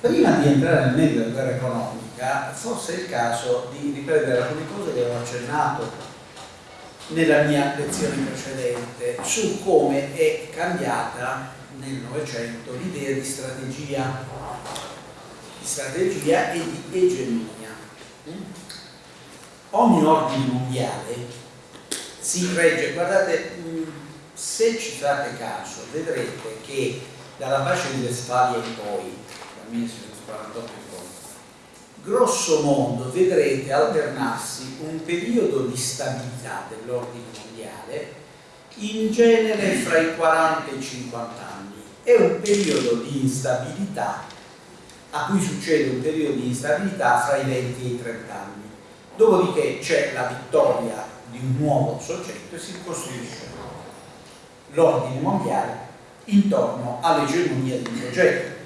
Prima di entrare nel merito della guerra economica, forse è il caso di riprendere alcune cose che avevo accennato nella mia lezione precedente su come è cambiata nel Novecento l'idea di strategia, di strategia e di egemonia. Ogni ordine mondiale si regge, guardate, se ci fate caso vedrete che dalla pace di Westfalia in poi, dal 1948 in poi, grosso modo vedrete alternarsi un periodo di stabilità dell'ordine mondiale in genere fra i 40 e i 50 anni. E un periodo di instabilità a cui succede un periodo di instabilità fra i 20 e i 30 anni. Dopodiché c'è la vittoria di un nuovo soggetto e si costruisce l'ordine mondiale intorno all'egemonia di un progetto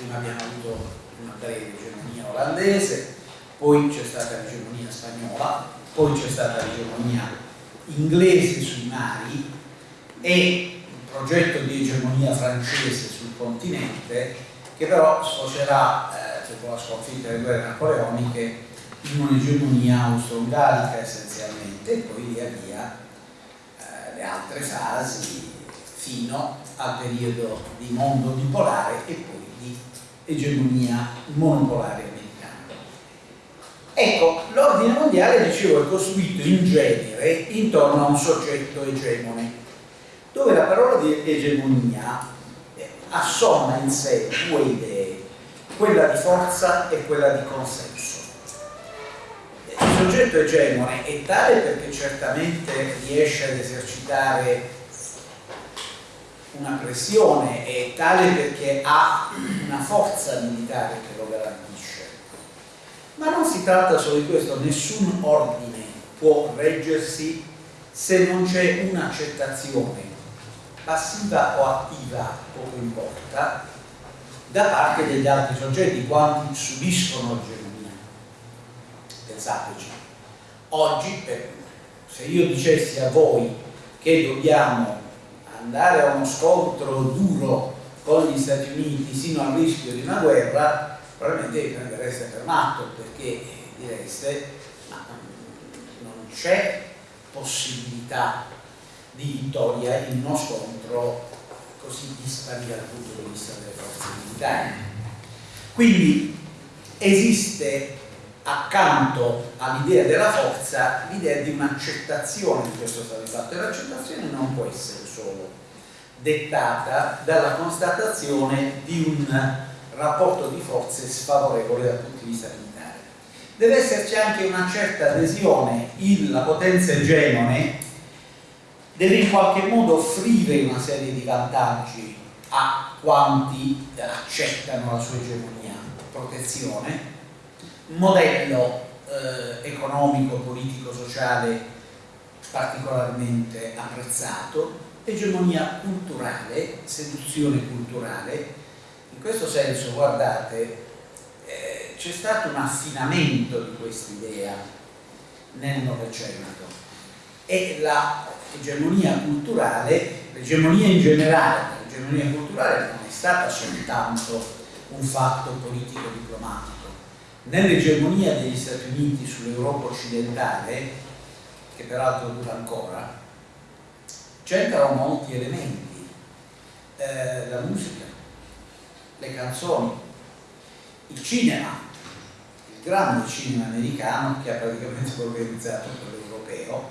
prima abbiamo avuto una breve egemonia olandese poi c'è stata l'egemonia spagnola poi c'è stata l'egemonia inglese sui mari e un progetto di egemonia francese sul continente che però sfocerà, eh, dopo la sconfitta delle guerre napoleoniche, in un'egemonia austro-ungarica essenzialmente e poi via via eh, le altre fasi fino al periodo di mondo bipolare e poi egemonia monopolare Ecco, l'ordine mondiale, dicevo, è costruito in genere intorno a un soggetto egemone, dove la parola di egemonia eh, assomma in sé due idee, quella di forza e quella di consenso. Il soggetto egemone è tale perché certamente riesce ad esercitare una pressione, è tale perché ha una forza militare che lo garantisce ma non si tratta solo di questo, nessun ordine può reggersi se non c'è un'accettazione passiva o attiva, poco importa, da parte degli altri soggetti, quanti subiscono l'egemonia. Pensateci. Oggi, se io dicessi a voi che dobbiamo andare a uno scontro duro con gli Stati Uniti sino al rischio di una guerra, probabilmente per matto perché direste ma non c'è possibilità di vittoria in uno scontro così dispari dal punto di vista delle forze militari. Quindi esiste accanto all'idea della forza l'idea di un'accettazione di questo stato di fatto e l'accettazione non può essere solo dettata dalla constatazione di un rapporto di forze sfavorevole dal punto di vista militare. Deve esserci anche una certa adesione, la potenza egemone deve in qualche modo offrire una serie di vantaggi a quanti accettano la sua egemonia, protezione, modello eh, economico, politico, sociale particolarmente apprezzato, egemonia culturale, seduzione culturale, in questo senso, guardate, eh, c'è stato un affinamento di questa idea nel Novecento e l'egemonia culturale, l'egemonia in generale, l'egemonia culturale non è stata soltanto un fatto politico-diplomatico. Nell'egemonia degli Stati Uniti sull'Europa occidentale, che peraltro dura ancora, c'entrano molti elementi. Eh, la musica, le canzoni, il cinema, il grande cinema americano che ha praticamente organizzato quello europeo,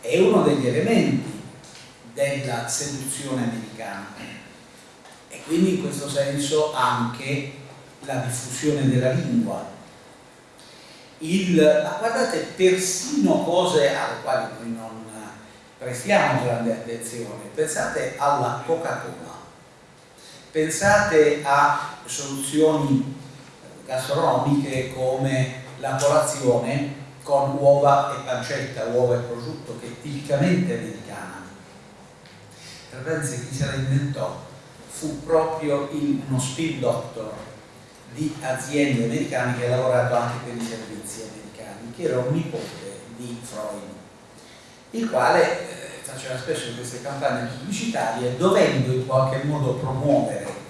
è uno degli elementi della seduzione americana e quindi in questo senso anche la diffusione della lingua. Il, guardate, persino cose alle quali noi prestiamo grande attenzione, pensate alla Coca-Cola. Pensate a soluzioni gastronomiche come la colazione con uova e pancetta, uova e prosciutto, che è tipicamente americana. Per pensare chi se la inventò fu proprio il, uno spin doctor di aziende americane che ha lavorato anche per i servizi americani, che era un nipote di Freud, il quale faceva spesso queste campagne pubblicitarie dovendo in qualche modo promuovere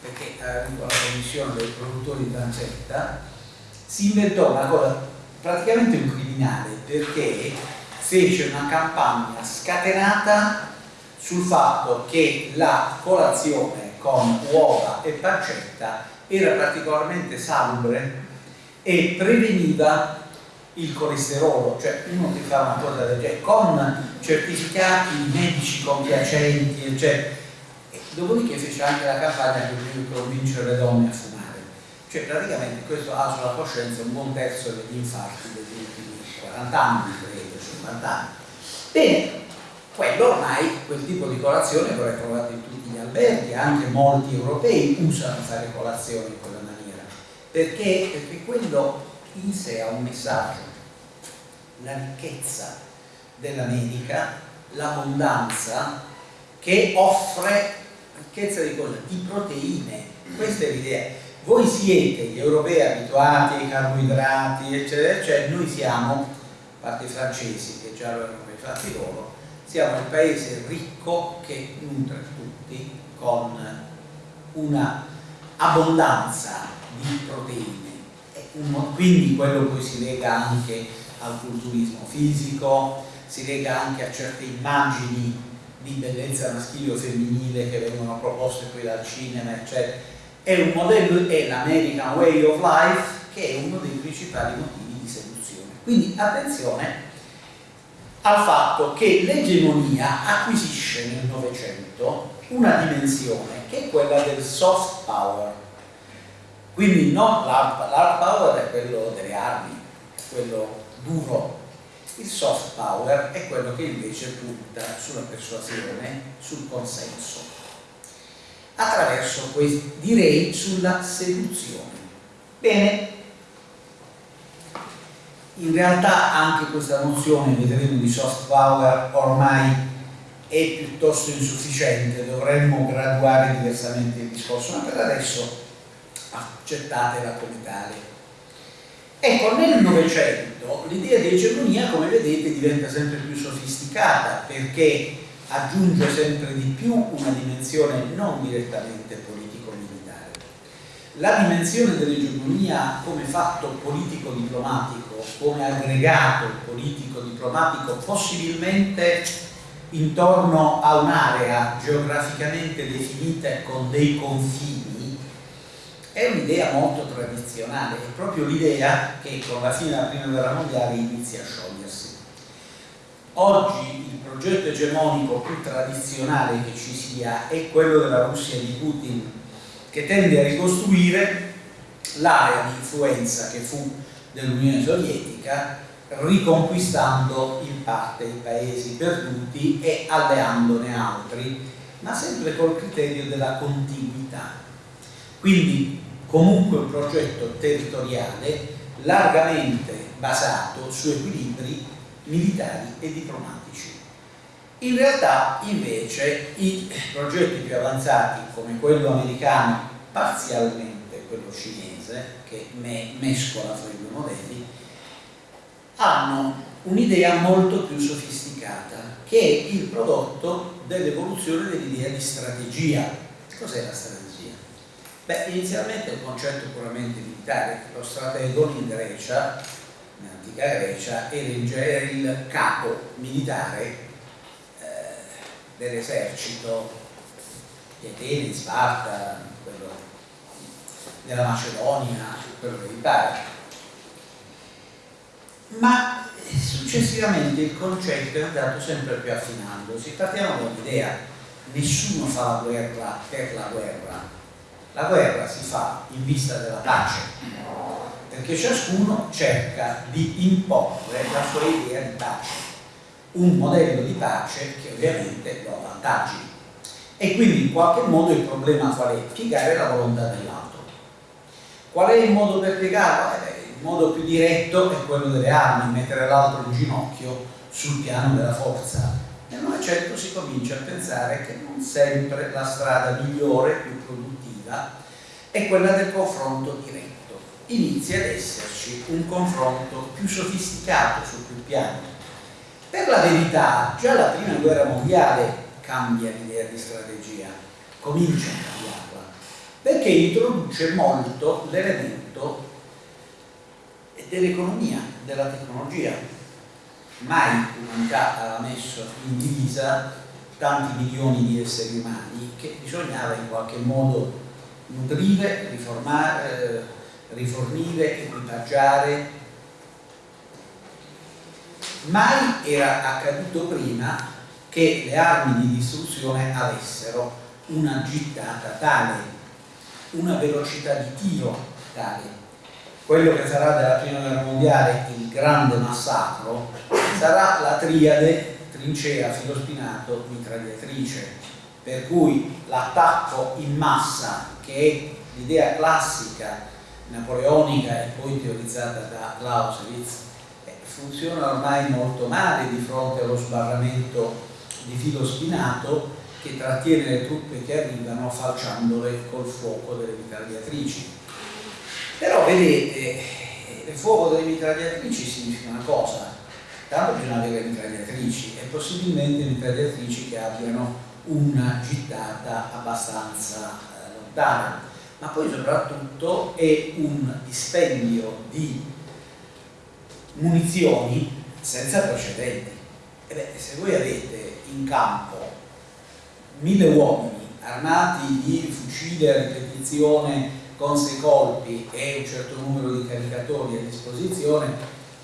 perché ha avuto la commissione dei produttori di pancetta, si inventò una cosa praticamente un criminale perché fece una campagna scatenata sul fatto che la colazione con uova e pancetta era particolarmente salubre e preveniva il colesterolo, cioè uno che fa una cosa del genere con certificati medici compiacenti, cioè, dopodiché fece anche la campagna per convincere le donne a fumare. Cioè praticamente questo ha sulla coscienza un buon terzo degli infarti degli ultimi 40 anni, credo, 50 anni. Bene, quello ormai, quel tipo di colazione lo trovate in tutti gli alberghi, anche molti europei usano fare colazione in quella maniera, perché, perché quello in sé ha un messaggio, la ricchezza dell'America, l'abbondanza che offre ricchezza di cosa? Di proteine, questa è l'idea. Voi siete gli europei abituati ai carboidrati, eccetera, eccetera, noi siamo, a parte i francesi che già lo hanno fatti loro, siamo il paese ricco che nutre tutti con una abbondanza di proteine quindi quello poi si lega anche al culturismo fisico, si lega anche a certe immagini di bellezza maschile o femminile che vengono proposte qui dal cinema, eccetera. È un modello, è l'American Way of Life, che è uno dei principali motivi di seduzione. Quindi attenzione al fatto che l'egemonia acquisisce nel Novecento una dimensione che è quella del soft power, quindi no, l'hard power è quello delle armi, quello duro. Il soft power è quello che invece punta sulla persuasione, sul consenso, attraverso, direi, sulla seduzione. Bene, in realtà anche questa nozione, vedremo, di soft power ormai è piuttosto insufficiente, dovremmo graduare diversamente il discorso, ma per adesso accettatela come tale. Ecco, nel Novecento l'idea di egemonia, come vedete, diventa sempre più sofisticata perché aggiunge sempre di più una dimensione non direttamente politico-militare. La dimensione dell'egemonia come fatto politico-diplomatico, come aggregato politico-diplomatico, possibilmente intorno a un'area geograficamente definita con dei confini è un'idea molto tradizionale, è proprio l'idea che con la fine della prima guerra mondiale inizia a sciogliersi. Oggi il progetto egemonico più tradizionale che ci sia è quello della Russia di Putin, che tende a ricostruire l'area di influenza che fu dell'Unione Sovietica, riconquistando in parte i paesi perduti e alleandone altri, ma sempre col criterio della contiguità. Quindi comunque un progetto territoriale largamente basato su equilibri militari e diplomatici. In realtà invece i progetti più avanzati come quello americano, parzialmente quello cinese, che mescola fra i due modelli, hanno un'idea molto più sofisticata, che è il prodotto dell'evoluzione dell'idea di strategia. Cos'è la strategia? Beh, inizialmente è un concetto puramente militare, lo stratego in Grecia, in antica Grecia, era il capo militare eh, dell'esercito di Atene, di Sparta, quello della Macedonia, quello che vi pare. Ma successivamente il concetto è andato sempre più affinandosi. Partiamo dall'idea, nessuno fa la guerra per la guerra, la guerra si fa in vista della pace, perché ciascuno cerca di imporre la sua idea di pace, un modello di pace che ovviamente lo avvantaggi. E quindi in qualche modo il problema qual è? Piegare la volontà dell'altro. Qual è il modo per piegarlo? Eh, il modo più diretto è quello delle armi, mettere l'altro in ginocchio sul piano della forza. Nel Novecento si comincia a pensare che non sempre la strada migliore, più produttiva, vita è quella del confronto diretto. Inizia ad esserci un confronto più sofisticato su più piani. Per la verità, già la prima guerra mondiale cambia l'idea di strategia, comincia a cambiarla. perché introduce molto l'elemento dell'economia, della tecnologia. Mai l'umanità aveva messo in divisa tanti milioni di esseri umani che bisognava in qualche modo nutrire, riformare, eh, rifornire, equipaggiare. Mai era accaduto prima che le armi di distruzione avessero una gittata tale, una velocità di tiro tale. Quello che sarà della prima guerra mondiale il grande massacro sarà la triade trincea, filo spinato, mitragliatrice, per cui l'attacco in massa, che è l'idea classica napoleonica e poi teorizzata da Clausewitz, eh, funziona ormai molto male di fronte allo sbarramento di filo spinato che trattiene le truppe che arrivano falciandole col fuoco delle mitragliatrici. Però vedete, eh, il fuoco delle mitragliatrici significa una cosa, tanto bisogna avere mitragliatrici e possibilmente mitragliatrici che abbiano una gittata abbastanza lontana, ma poi soprattutto è un dispendio di munizioni senza precedenti. E beh, se voi avete in campo mille uomini armati di fucile a ripetizione con sei colpi e un certo numero di caricatori a disposizione,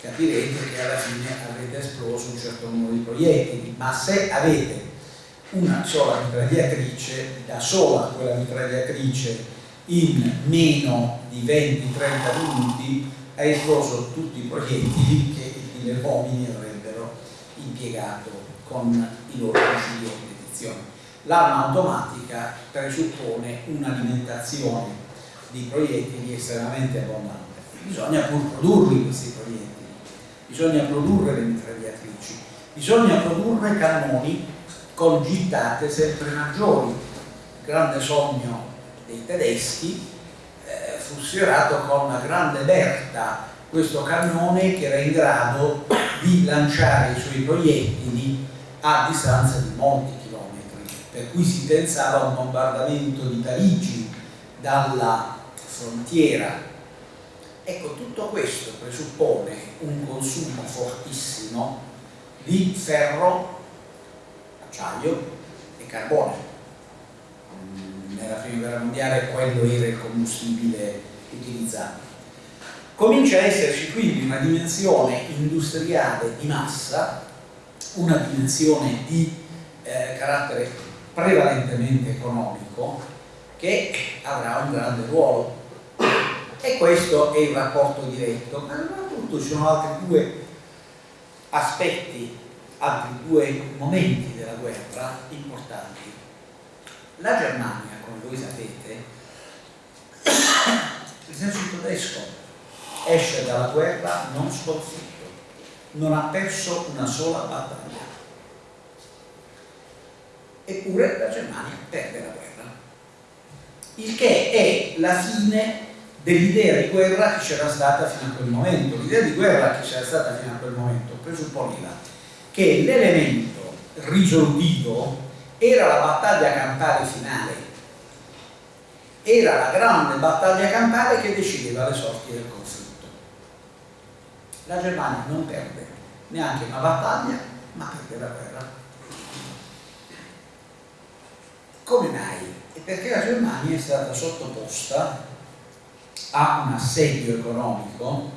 capirete che alla fine avrete esploso un certo numero di proiettili, ma se avete una sola mitragliatrice, da sola quella mitragliatrice in meno di 20-30 minuti ha esploso tutti i proiettili che gli uomini avrebbero impiegato con i loro fucili a ripetizione. L'arma automatica presuppone un'alimentazione di proiettili estremamente abbondante. Bisogna pur produrli questi proiettili bisogna produrre le mitragliatrici, bisogna produrre cannoni con gittate sempre maggiori. Il grande sogno dei tedeschi eh, fu sfiorato con una grande Berta, questo cannone che era in grado di lanciare i suoi proiettili a distanza di molti chilometri, per cui si pensava a un bombardamento di Parigi dalla frontiera Ecco, tutto questo presuppone un consumo fortissimo di ferro, acciaio e carbone. Nella prima guerra mondiale quello era il combustibile utilizzato. Comincia a esserci quindi una dimensione industriale di massa, una dimensione di eh, carattere prevalentemente economico che avrà un grande ruolo e questo è il rapporto diretto, ma soprattutto ci sono altri due aspetti, altri due momenti della guerra importanti. La Germania, come voi sapete, l'esercito tedesco esce dalla guerra non sconfitto, non ha perso una sola battaglia. Eppure la Germania perde la guerra. Il che è la fine dell'idea di guerra che c'era stata fino a quel momento. L'idea di guerra che c'era stata fino a quel momento presupponeva che l'elemento risolutivo era la battaglia campale finale, era la grande battaglia campale che decideva le sorti del conflitto. La Germania non perde neanche una battaglia, ma perde la guerra. Come mai? Perché la Germania è stata sottoposta a un assedio economico,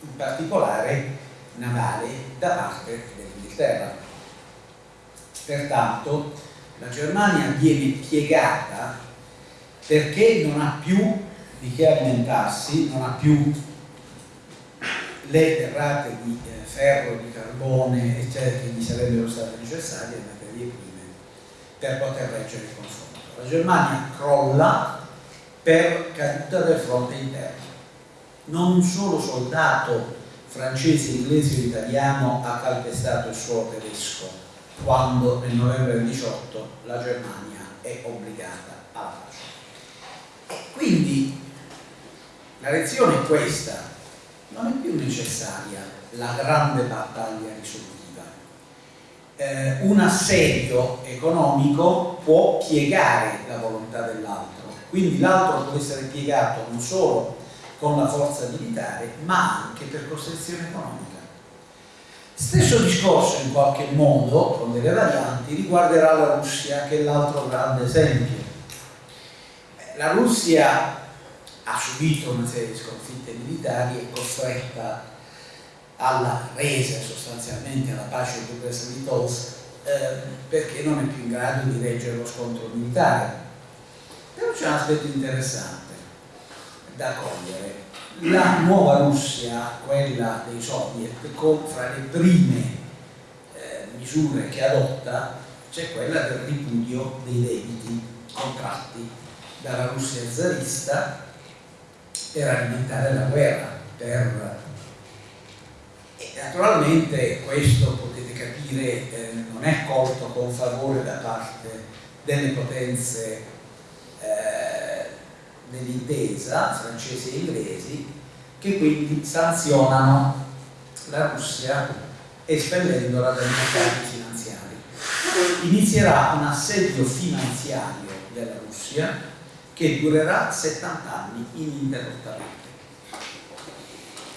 in particolare navale, da parte dell'Inghilterra. Pertanto la Germania viene piegata perché non ha più di che alimentarsi, non ha più le derrate di eh, ferro, di carbone, eccetera, che gli sarebbero state necessarie, materie prime, per poter reggere il confronto. La Germania crolla per caduta del fronte interno. Non un solo soldato francese, inglese o italiano ha calpestato il suolo tedesco quando nel novembre del 18 la Germania è obbligata alla pace. E quindi la lezione è questa, non è più necessaria la grande battaglia risolutiva. Eh, un assedio economico può piegare la volontà dell'altro, quindi l'altro può essere piegato non solo con la forza militare, ma anche per costrizione economica. Stesso discorso in qualche modo, con delle varianti, riguarderà la Russia, che è l'altro grande esempio. La Russia ha subito una serie di sconfitte militari e costretta alla resa sostanzialmente alla pace di Brest-Litovsk eh, perché non è più in grado di reggere lo scontro militare. Però c'è un aspetto interessante da cogliere. La nuova Russia, quella dei soviet, con, fra le prime eh, misure che adotta c'è quella del ripudio dei debiti contratti dalla Russia zarista per alimentare la guerra, per... e naturalmente questo potete capire eh, non è accolto con favore da parte delle potenze eh, dell'intesa francesi e inglesi che quindi sanzionano la Russia espellendola dai mercati finanziari. Inizierà un assedio finanziario della Russia che durerà 70 anni ininterrottamente.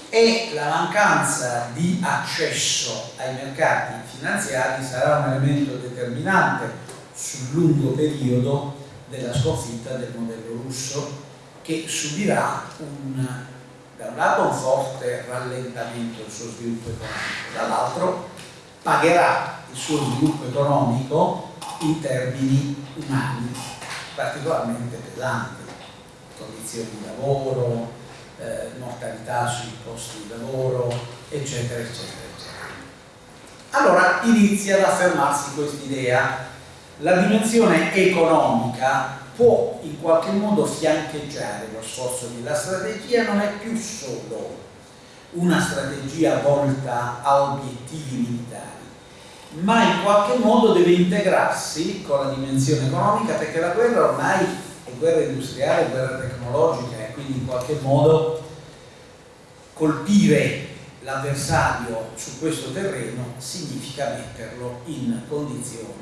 E la mancanza di accesso ai mercati finanziari sarà un elemento determinante sul lungo periodo della sconfitta del modello russo che subirà un, da un lato un forte rallentamento del suo sviluppo economico, dall'altro pagherà il suo sviluppo economico in termini umani particolarmente pesanti, condizioni di lavoro, eh, mortalità sui posti di lavoro, eccetera, eccetera, eccetera. Allora inizia ad affermarsi quest'idea. La dimensione economica può in qualche modo fiancheggiare lo sforzo di la strategia, non è più solo una strategia volta a obiettivi militari, ma in qualche modo deve integrarsi con la dimensione economica perché la guerra ormai è guerra industriale, è guerra tecnologica e quindi in qualche modo colpire l'avversario su questo terreno significa metterlo in condizioni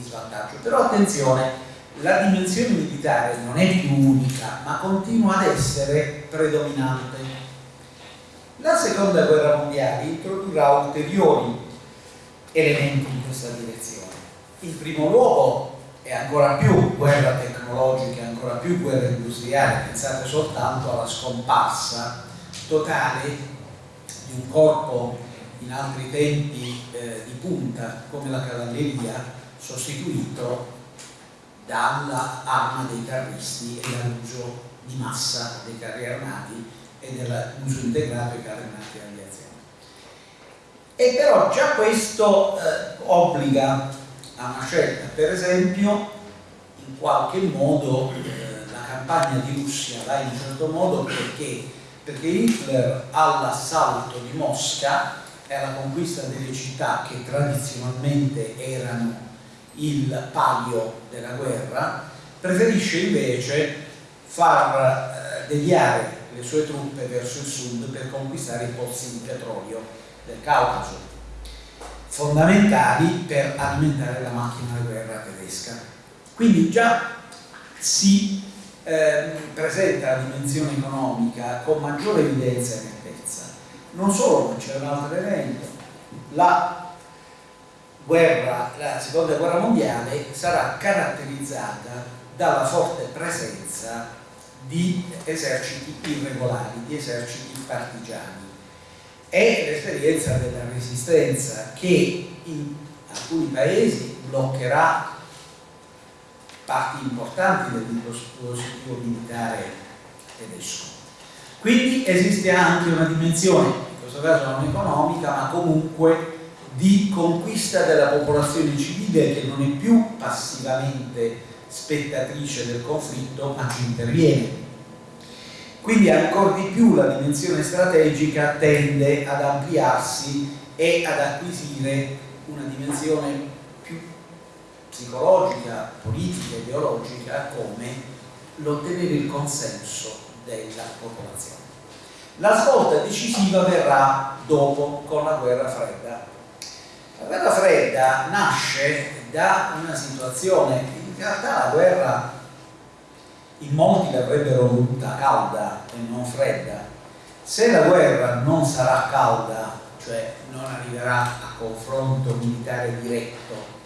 di svantaggio. Però attenzione, la dimensione militare non è più unica, ma continua ad essere predominante. La seconda guerra mondiale introdurrà ulteriori elementi in questa direzione. In primo luogo è ancora più guerra tecnologica, ancora più guerra industriale, pensate soltanto alla scomparsa totale di un corpo in altri tempi eh, di punta come la cavalleria sostituito dall'arma dei carristi e dall'uso di massa dei carri armati e dell'uso integrato dei carri armati d'aviazione. E però già questo eh, obbliga a una scelta, per esempio in qualche modo eh, la campagna di Russia va in un certo modo perché, perché Hitler all'assalto di Mosca e alla conquista delle città che tradizionalmente erano il palio della guerra, preferisce invece far eh, deviare le sue truppe verso il sud per conquistare i pozzi di petrolio del Caucaso, fondamentali per alimentare la macchina di guerra tedesca. Quindi già si eh, presenta la dimensione economica con maggiore evidenza e nettezza. Non solo, c'è un altro elemento, la guerra, la seconda guerra mondiale sarà caratterizzata dalla forte presenza di eserciti irregolari, di eserciti partigiani è l'esperienza della resistenza che in alcuni paesi bloccherà parti importanti del dispositivo militare tedesco. Quindi esiste anche una dimensione, in questo caso non economica, ma comunque di conquista della popolazione civile che non è più passivamente spettatrice del conflitto, ma ci interviene quindi ancora di più la dimensione strategica tende ad ampliarsi e ad acquisire una dimensione più psicologica, politica, ideologica come l'ottenere il consenso della popolazione. La svolta decisiva verrà dopo con la guerra fredda. La guerra fredda nasce da una situazione, in realtà la guerra in molti l'avrebbero voluta calda e non fredda. Se la guerra non sarà calda, cioè non arriverà a confronto militare diretto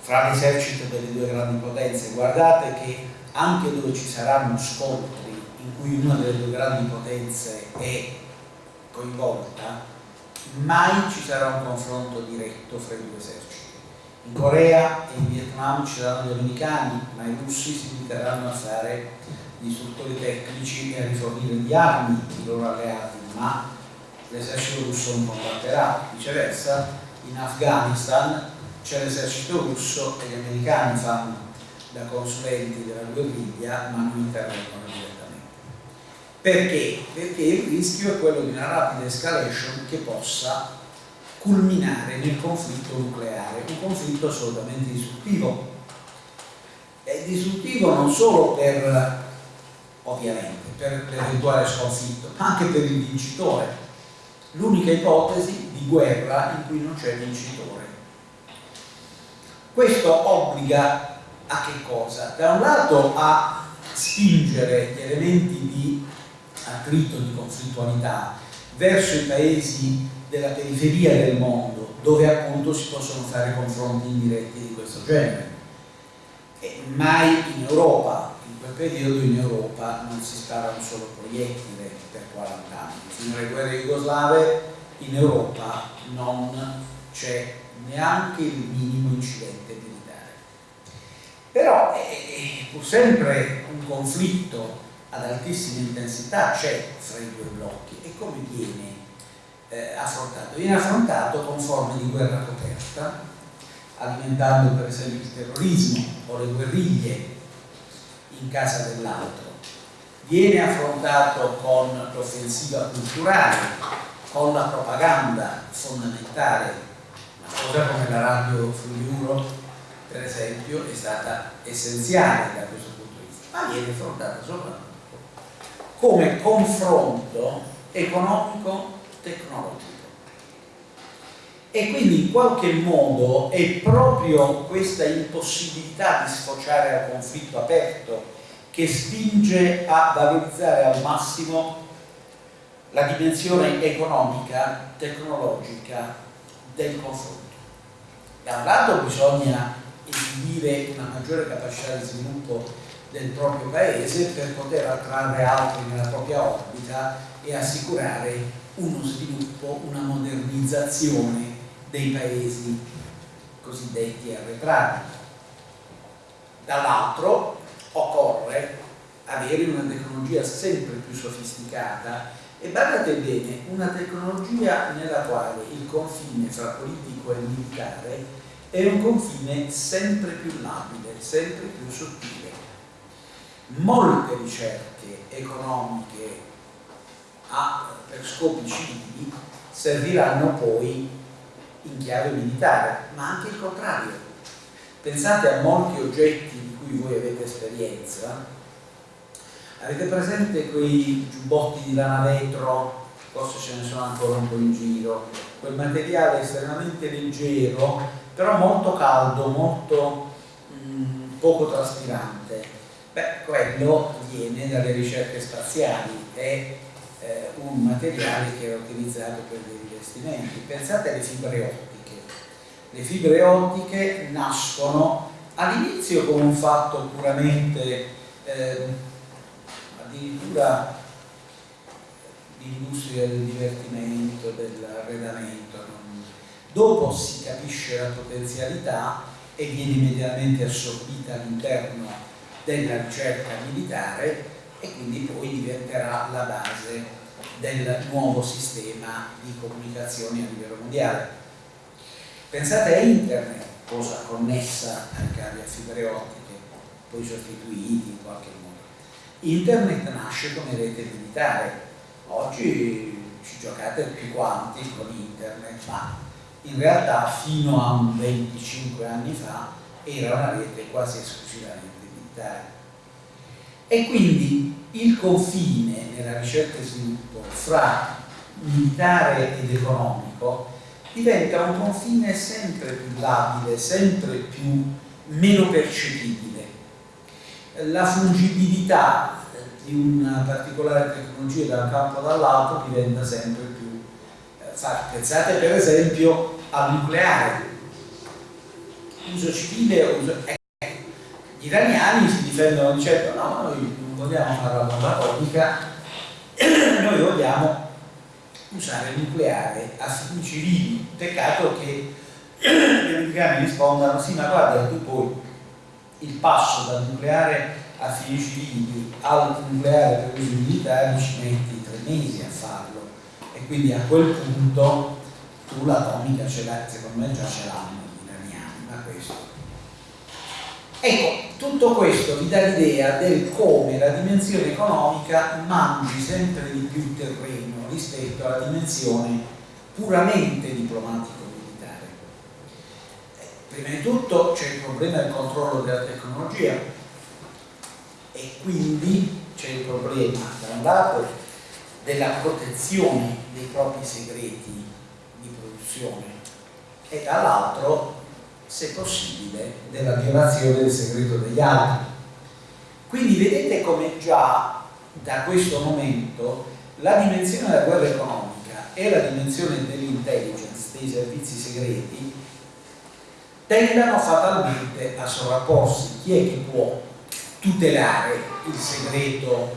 fra l'esercito delle due grandi potenze, guardate che anche dove ci saranno scontri in cui una delle due grandi potenze è coinvolta, mai ci sarà un confronto diretto fra i due eserciti. In Corea e in Vietnam ci saranno gli americani, ma i russi si limiteranno a fare gli istruttori tecnici e a rifornire di armi i loro alleati, ma l'esercito russo non combatterà. Viceversa, in Afghanistan c'è l'esercito russo e gli americani fanno da consulenti della guerriglia, ma non intervengono direttamente. Perché? Perché il rischio è quello di una rapida escalation che possa culminare nel conflitto nucleare, un conflitto assolutamente distruttivo. È distruttivo non solo per, ovviamente, per l'eventuale sconfitto, ma anche per il vincitore. L'unica ipotesi di guerra in cui non c'è vincitore. Questo obbliga a che cosa? Da un lato a spingere gli elementi di attrito, di conflittualità verso i paesi della periferia del mondo, dove appunto si possono fare confronti indiretti di questo genere. E mai in Europa, in quel periodo in Europa non si spara un solo proiettile per 40 anni. Fino alle guerre jugoslave in Europa non c'è neanche il minimo incidente militare. Però è pur sempre un conflitto ad altissima intensità c'è fra i due blocchi e come viene eh, affrontato? Viene affrontato con forme di guerra coperta, alimentando per esempio il terrorismo o le guerriglie in casa dell'altro. Viene affrontato con l'offensiva culturale, con la propaganda fondamentale, una cosa come la radio Friuli per esempio è stata essenziale da questo punto di vista, ma viene affrontata soprattutto come confronto economico tecnologico. E quindi in qualche modo è proprio questa impossibilità di sfociare al conflitto aperto che spinge a valorizzare al massimo la dimensione economica, tecnologica del confronto. Da un lato bisogna esibire una maggiore capacità di sviluppo del proprio paese per poter attrarre altri nella propria orbita e assicurare uno sviluppo, una modernizzazione dei paesi cosiddetti arretrati. Dall'altro occorre avere una tecnologia sempre più sofisticata e guardate bene, una tecnologia nella quale il confine fra politico e militare è un confine sempre più labile, sempre più sottile. Molte ricerche economiche a, per scopi civili serviranno poi in chiave militare, ma anche il contrario. Pensate a molti oggetti di cui voi avete esperienza. Avete presente quei giubbotti di lana vetro, forse ce ne sono ancora un po' in giro, quel materiale estremamente leggero, però molto caldo, molto mh, mm, poco traspirante. Beh, quello viene dalle ricerche spaziali e eh, un materiale che era utilizzato per dei rivestimenti. Pensate alle fibre ottiche. Le fibre ottiche nascono all'inizio come un fatto puramente eh, addirittura di industria del divertimento, dell'arredamento. Dopo si capisce la potenzialità e viene immediatamente assorbita all'interno della ricerca militare e quindi poi diventerà la base del nuovo sistema di comunicazione a livello mondiale. Pensate a internet, cosa connessa ai cavi a fibre ottiche, poi sostituiti in qualche modo. Internet nasce come rete militare, oggi ci giocate tutti quanti con internet, ma in realtà fino a 25 anni fa era una rete quasi esclusivamente militare e quindi il confine nella ricerca e sviluppo fra militare ed economico diventa un confine sempre più labile, sempre più meno percepibile. la fungibilità di una particolare tecnologia da un campo o dall'altro diventa sempre più eh, facile. Pensate per esempio al nucleare, uso civile uso... Gli iraniani si difendono dicendo no, noi non vogliamo fare la bomba atomica, noi vogliamo usare il nucleare a fini civili. Peccato che gli americani rispondano sì, ma guarda, tu poi il passo dal nucleare a fini civili al nucleare per usi militari ci metti tre mesi a farlo e quindi a quel punto tu l'atomica ce l'hai, secondo me già ce l'hanno gli iraniani, ma questo. Ecco, tutto questo vi dà l'idea del come la dimensione economica mangi sempre di più terreno rispetto alla dimensione puramente diplomatico-militare. Prima di tutto c'è il problema del controllo della tecnologia e quindi c'è il problema da un lato della protezione dei propri segreti di produzione e dall'altro se possibile, della violazione del segreto degli altri. Quindi vedete come già da questo momento la dimensione della guerra economica e la dimensione dell'intelligence, dei servizi segreti, tendano fatalmente a sovrapporsi. Chi è che può tutelare il segreto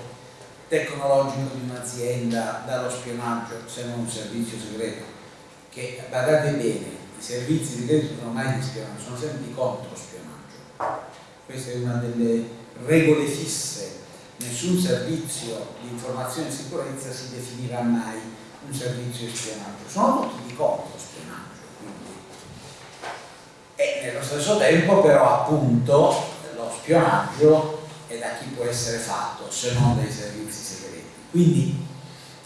tecnologico di un'azienda dallo spionaggio se non un servizio segreto? Che, badate bene, servizi segreti non sono mai di spionaggio, sono sempre di controspionaggio. Questa è una delle regole fisse. Nessun servizio di informazione e sicurezza si definirà mai un servizio di spionaggio, sono tutti di controspionaggio. Quindi. E nello stesso tempo però appunto lo spionaggio è da chi può essere fatto se non dai servizi segreti. Quindi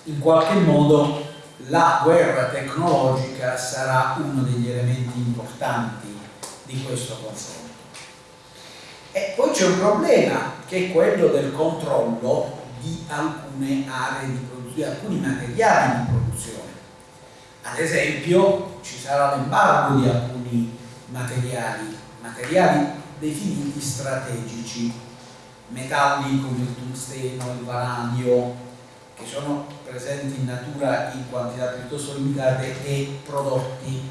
in qualche modo la guerra tecnologica sarà uno degli elementi importanti di questo confronto. E poi c'è un problema che è quello del controllo di alcune aree di produzione, di alcuni materiali di produzione. Ad esempio ci sarà l'embargo di alcuni materiali, materiali definiti strategici, metalli come il tungsteno, il vanadio, che sono presenti in natura in quantità piuttosto limitate e prodotti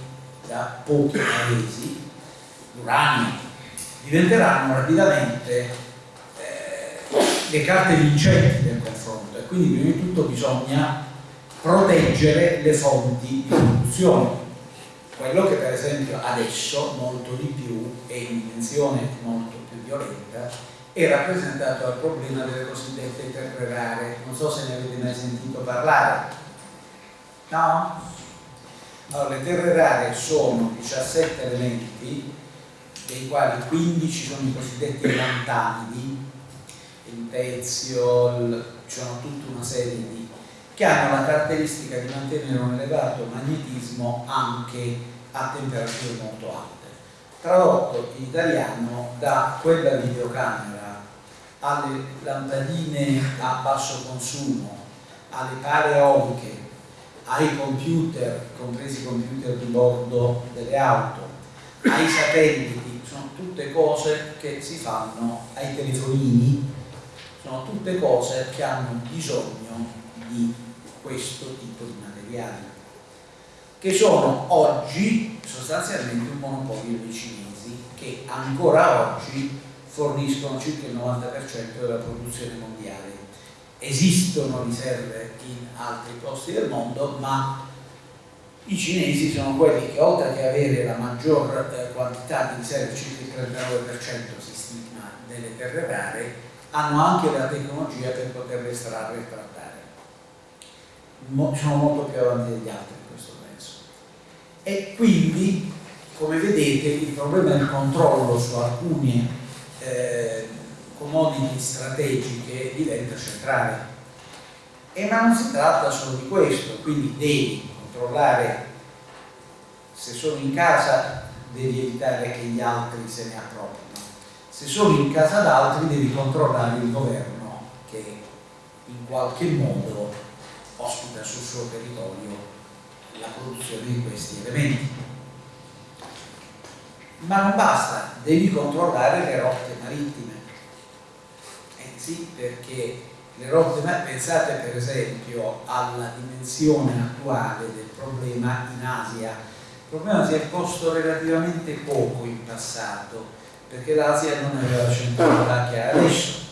da pochi paesi, l'uranio, diventeranno rapidamente eh, le carte vincenti del confronto. E quindi prima di tutto bisogna proteggere le fonti di produzione. Quello che per esempio adesso molto di più è in dimensione molto più violenta è rappresentato dal problema delle cosiddette terre rare. Non so se ne avete mai sentito parlare. No? Allora, le terre rare sono 17 elementi, dei quali 15 sono i cosiddetti lantanidi, il ci sono tutta una serie di che hanno la caratteristica di mantenere un elevato magnetismo anche a temperature molto alte. Tradotto in italiano da quella videocamera alle lampadine a basso consumo, alle pale eoliche, ai computer, compresi i computer di bordo delle auto, ai satelliti, sono tutte cose che si fanno ai telefonini, sono tutte cose che hanno bisogno di questo tipo di materiali, che sono oggi sostanzialmente un monopolio dei cinesi, che ancora oggi forniscono circa il 90% della produzione mondiale. Esistono riserve in altri posti del mondo, ma i cinesi sono quelli che oltre che avere la maggior eh, quantità di riserve, circa il 39% si stima delle terre rare, hanno anche la tecnologia per poterle estrarre e trattare. Sono molto più avanti degli altri. E quindi, come vedete, il problema del controllo su alcuni eh, commodity strategiche diventa centrale. E ma non si tratta solo di questo, quindi devi controllare se sono in casa devi evitare che gli altri se ne appropriano. Se sono in casa d'altri devi controllare il governo che in qualche modo ospita sul suo territorio la produzione di questi elementi ma non basta, devi controllare le rotte marittime. servizi perché le rotte, pensate per esempio alla dimensione attuale del problema in Asia, il problema si è posto relativamente poco in passato perché l'Asia non aveva centralità che ha adesso.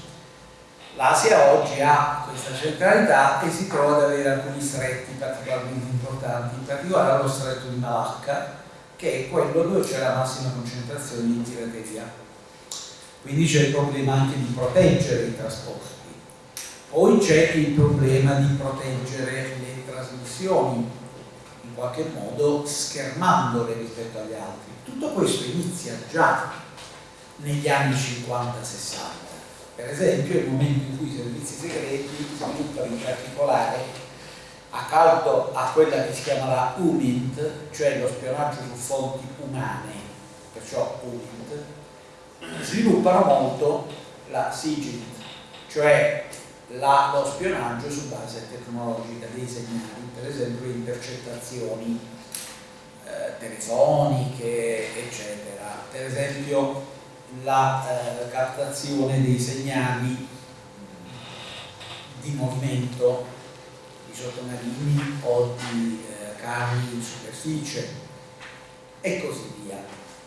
L'Asia oggi ha questa centralità e si trova ad avere alcuni stretti particolarmente importanti, in particolare lo stretto di Malacca, che è quello dove c'è la massima concentrazione di pirateria. Quindi c'è il problema anche di proteggere i trasporti. Poi c'è il problema di proteggere le trasmissioni, in qualche modo schermandole rispetto agli altri. Tutto questo inizia già negli anni 50-60. Per esempio, il momento in cui i servizi segreti sviluppano in particolare accanto a quella che si chiama la UMINT, cioè lo spionaggio su fonti umane, perciò UMINT, sviluppano molto la SIGINT, cioè la, lo spionaggio su base tecnologica dei segnali, per esempio le intercettazioni eh, telefoniche, eccetera, per esempio la eh, captazione dei segnali di movimento sottomarini o di eh, cavi in superficie e così via.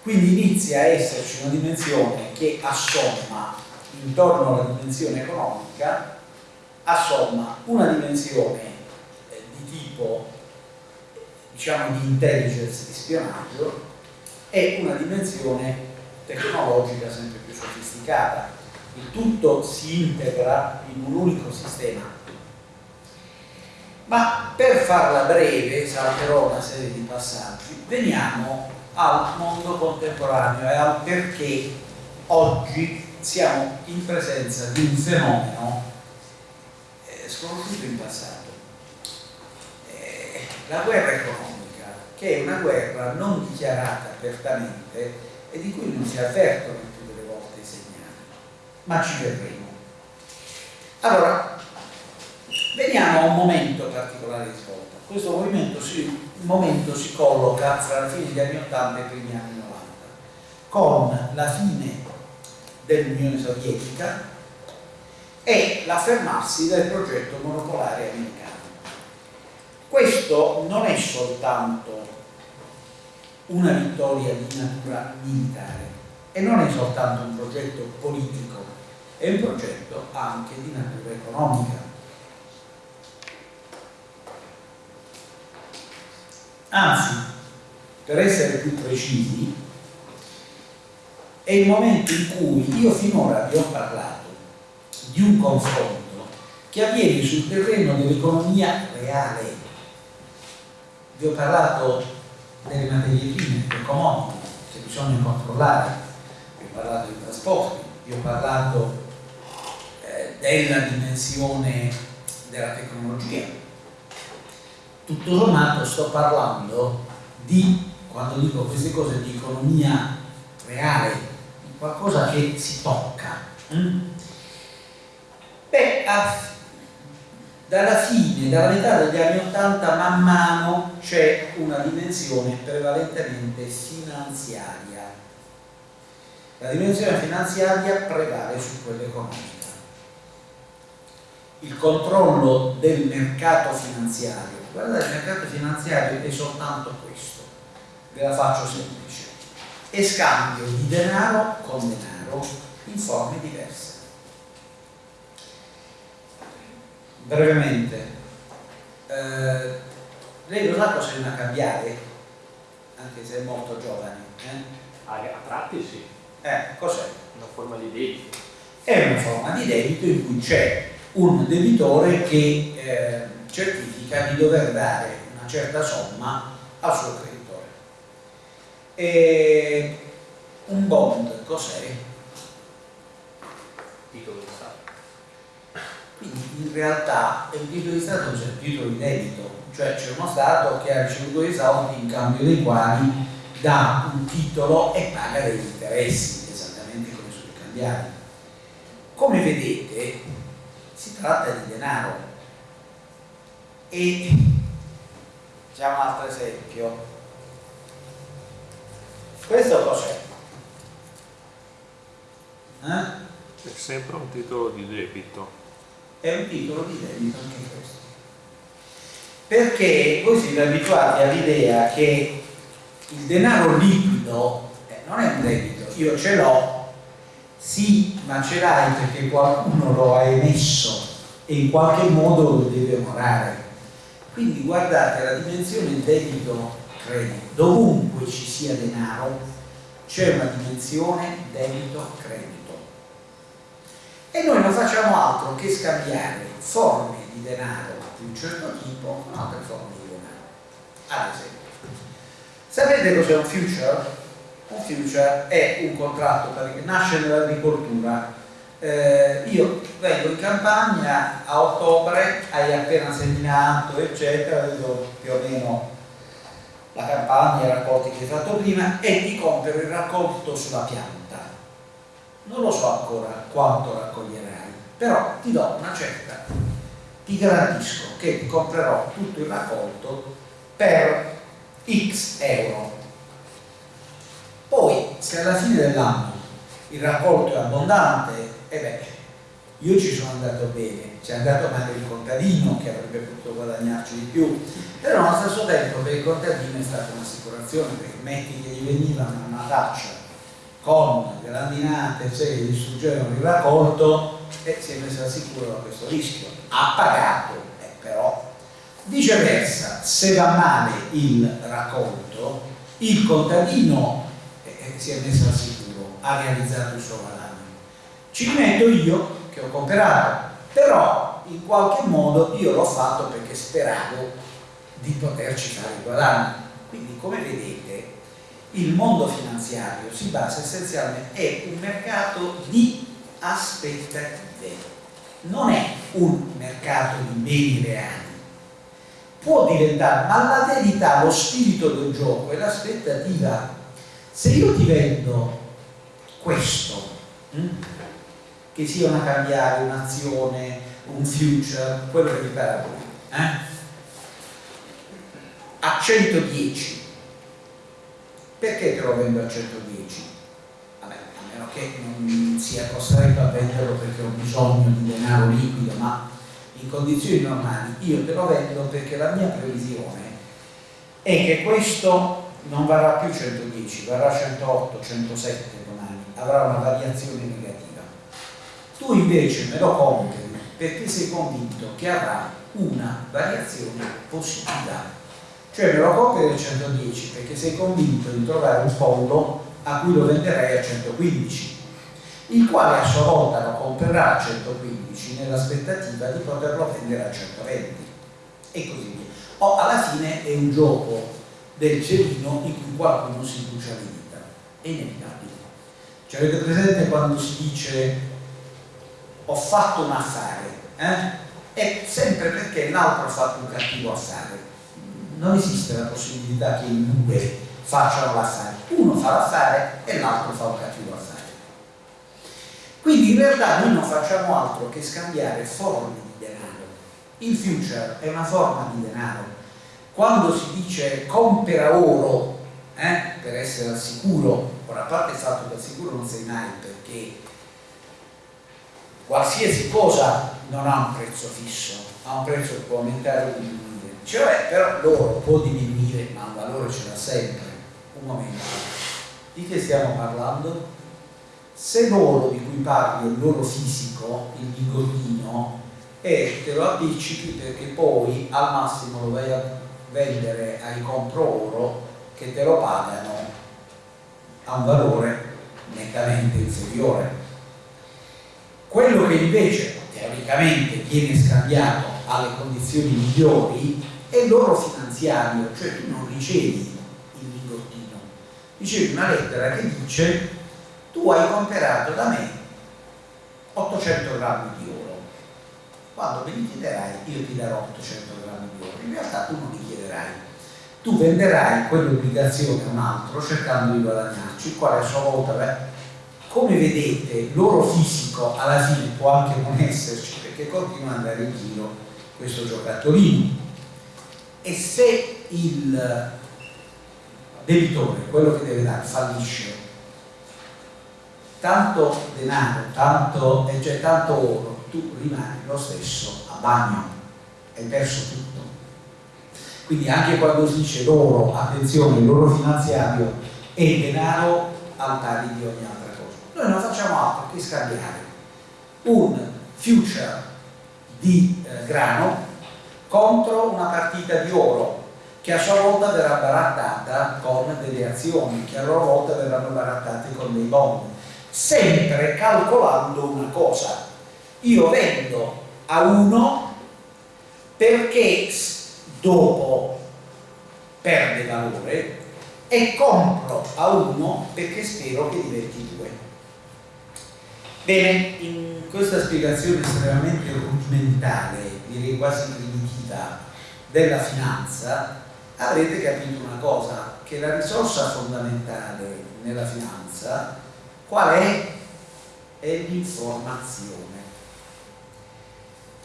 Quindi inizia a esserci una dimensione che assomma intorno alla dimensione economica, assomma una dimensione eh, di tipo diciamo di intelligence di spionaggio e una dimensione tecnologica sempre più sofisticata. Il tutto si integra in un unico sistema ma per farla breve, salterò una serie di passaggi, veniamo al mondo contemporaneo e al perché oggi siamo in presenza di un fenomeno eh, sconosciuto in passato. Eh, la guerra economica, che è una guerra non dichiarata apertamente e di cui non si avvertono tutte le volte i segnali, ma ci verremo. Allora, Veniamo a un momento particolare di svolta. Questo movimento si, momento si colloca fra la fine degli anni 80 e i primi anni 90, con la fine dell'Unione Sovietica e l'affermarsi del progetto monopolare americano. Questo non è soltanto una vittoria di natura militare e non è soltanto un progetto politico, è un progetto anche di natura economica Anzi, per essere più precisi, è il momento in cui io finora vi ho parlato di un confronto che avviene sul terreno dell'economia reale. Vi ho parlato delle materie prime, del commodity, che bisogna controllare, vi ho parlato dei trasporti, vi ho parlato eh, della dimensione della tecnologia, tutto sommato sto parlando di, quando dico queste cose, di economia reale, di qualcosa che si tocca. Mm? Beh, dalla fine, dalla metà degli anni Ottanta, man mano c'è una dimensione prevalentemente finanziaria. La dimensione finanziaria prevale su quella economica. Il controllo del mercato finanziario guardate il mercato finanziario è soltanto questo ve la faccio semplice è scambio di denaro con denaro in forme diverse brevemente eh, lei lo sa cosa è una cambiare anche se è molto giovane eh? a tratti sì eh, cos'è? una forma di debito è una forma di debito in cui c'è un debitore che eh, certifica di dover dare una certa somma al suo creditore. E un bond cos'è? Titolo di Stato. Quindi in realtà il titolo di Stato c'è il titolo di debito, cioè c'è uno Stato che ha ricevuto dei soldi in cambio dei quali dà un titolo e paga degli interessi, esattamente come sui cambiali. Come vedete si tratta di denaro, e facciamo un altro esempio questo cos'è? Eh? È sempre un titolo di debito. È un titolo di debito anche questo. Perché voi siete abituati all'idea che il denaro liquido eh, non è un debito, io ce l'ho, sì, ma ce l'hai perché qualcuno lo ha emesso e in qualche modo lo deve onorare. Quindi guardate la dimensione debito-credito, dovunque ci sia denaro c'è una dimensione debito-credito. E noi non facciamo altro che scambiare forme di denaro di un certo tipo con altre forme di denaro. Ad esempio, sapete cos'è un future? Un future è un contratto che nasce nell'agricoltura. Eh, io vengo in campagna a ottobre, hai appena seminato, eccetera, vedo più o meno la campagna, i raccolti che hai fatto prima e ti compro il raccolto sulla pianta. Non lo so ancora quanto raccoglierai, però ti do una certa, ti garantisco che comprerò tutto il raccolto per X euro. Poi, se alla fine dell'anno il raccolto è abbondante, e eh beh, io ci sono andato bene, ci è andato male il contadino che avrebbe potuto guadagnarci di più, però allo stesso tempo per il contadino è stata un'assicurazione perché metti che gli venivano una taccia con grandinate, gli distruggevano il raccolto e si è messo al sicuro da questo rischio. Ha pagato, eh, però viceversa, se va male il raccolto, il contadino eh, eh si è messo al sicuro, ha realizzato il suo guadagno. Ci metto io che ho comprato, però in qualche modo io l'ho fatto perché speravo di poterci fare il guadagno. Quindi come vedete il mondo finanziario si basa essenzialmente, è un mercato di aspettative, non è un mercato di beni reali. Può diventare, ma la verità, lo spirito del gioco è l'aspettativa. Se io ti vendo questo, hm, che sia una cambiare, un'azione, un future, quello che vi pare eh? a 110 perché te lo vendo a 110? Vabbè, a meno che non sia costretto a venderlo perché ho bisogno di denaro liquido, ma in condizioni normali io te lo vendo perché la mia previsione è che questo non varrà più 110, varrà 108, 107 domani, avrà una variazione negativa. Tu invece me lo compri perché sei convinto che avrà una variazione positiva cioè me lo compri del 110 perché sei convinto di trovare un fondo a cui lo venderai a 115 il quale a sua volta lo comprerà a 115 nell'aspettativa di poterlo vendere a 120 e così via. O alla fine è un gioco del celino in cui qualcuno si brucia le dita è inevitabile. Cioè avete presente quando si dice ho fatto un affare eh? è sempre perché l'altro ha fatto un cattivo affare non esiste la possibilità che in due facciano l'affare, uno fa l'affare e l'altro fa un cattivo affare. Quindi in realtà noi non facciamo altro che scambiare forme di denaro. Il future è una forma di denaro. Quando si dice compra oro eh, per essere al sicuro, ora a parte il fatto che al sicuro non sei mai perché qualsiasi cosa non ha un prezzo fisso, ha un prezzo che può aumentare o cioè però l'oro può diminuire ma un valore ce l'ha sempre un momento di che stiamo parlando? se l'oro di cui parli è l'oro fisico il bigottino e te lo appiccichi perché poi al massimo lo vai a vendere ai compro oro che te lo pagano a un valore nettamente inferiore quello che invece teoricamente viene scambiato alle condizioni migliori è l'oro finanziario, cioè tu non ricevi il lingottino, ricevi una lettera che dice tu hai comprato da me 800 grammi di oro, quando me li chiederai io ti darò 800 grammi di oro, in realtà tu non li chiederai, tu venderai quell'obbligazione a un altro cercando di guadagnarci, il quale a sua volta, beh, come vedete l'oro fisico alla fine può anche non esserci perché continua ad andare in giro questo giocattolino e se il debitore, quello che deve dare, fallisce tanto denaro, tanto, cioè tanto oro, tu rimani lo stesso a bagno, hai perso tutto. Quindi anche quando si dice l'oro, attenzione, l'oro finanziario è denaro al pari di ogni altra cosa. Noi non facciamo altro che scambiare un future di eh, grano contro una partita di oro che a sua volta verrà barattata con delle azioni che a loro volta verranno barattate con dei bond sempre calcolando una cosa. Io vendo a uno perché dopo perde valore e compro a uno perché spero che diventi due. Bene in questa spiegazione estremamente rudimentale direi quasi primitiva della finanza avrete capito una cosa che la risorsa fondamentale nella finanza qual è? è l'informazione.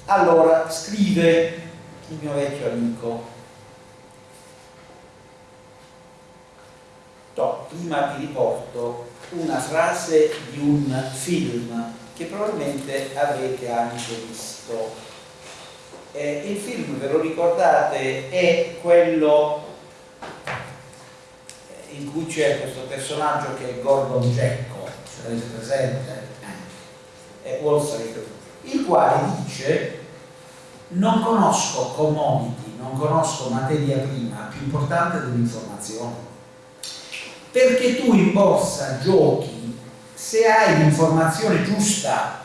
Allora scrive il mio vecchio amico. No, prima vi riporto una frase di un film che probabilmente avrete anche visto eh, il film, ve lo ricordate, è quello eh, in cui c'è questo personaggio che è Gordon Gekko, ce l'avete presente? È Wall Street, il quale dice non conosco commodity, non conosco materia prima più importante dell'informazione. Perché tu in borsa giochi se hai l'informazione giusta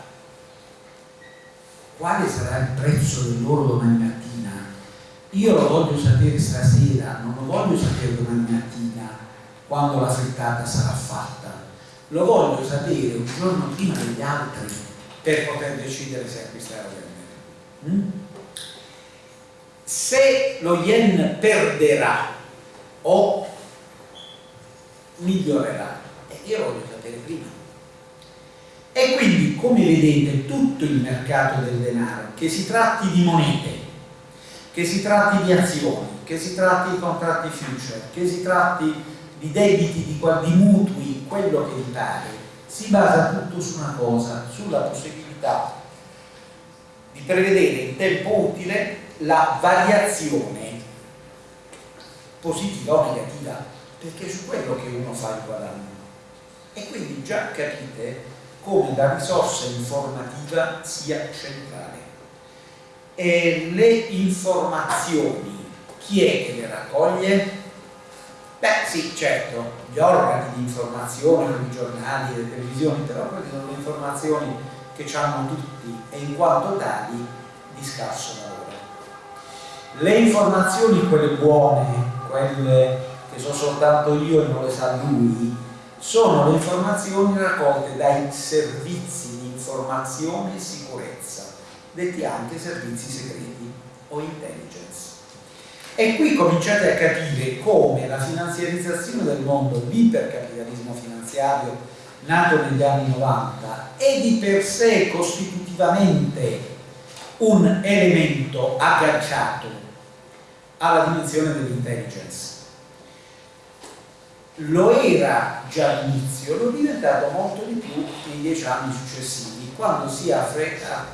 quale sarà il prezzo dell'oro domani mattina? Io lo voglio sapere stasera, non lo voglio sapere domani mattina quando la frittata sarà fatta. Lo voglio sapere un giorno prima degli altri per poter decidere se acquistare o vendere. Mm? Se lo yen perderà o migliorerà, io lo voglio sapere prima. E quindi, come vedete, tutto il mercato del denaro, che si tratti di monete, che si tratti di azioni, che si tratti di contratti future, che si tratti di debiti, di, di mutui, quello che vi pare, si basa tutto su una cosa, sulla possibilità di prevedere in tempo utile la variazione positiva o negativa, perché è su quello che uno fa il guadagno. E quindi già capite come la risorsa informativa sia centrale. E le informazioni, chi è che le raccoglie? Beh sì, certo, gli organi di informazione, i giornali, le televisioni, però quelle sono le informazioni che hanno tutti e in quanto tali di scarso valore. Le informazioni, quelle buone, quelle che so soltanto io e non le sa lui, sono le informazioni raccolte dai servizi di informazione e sicurezza, detti anche servizi segreti o intelligence. E qui cominciate a capire come la finanziarizzazione del mondo, l'ipercapitalismo finanziario nato negli anni 90, è di per sé costitutivamente un elemento agganciato alla dimensione dell'intelligence lo era già all'inizio, lo è diventato molto di più nei dieci anni successivi, quando si è affermata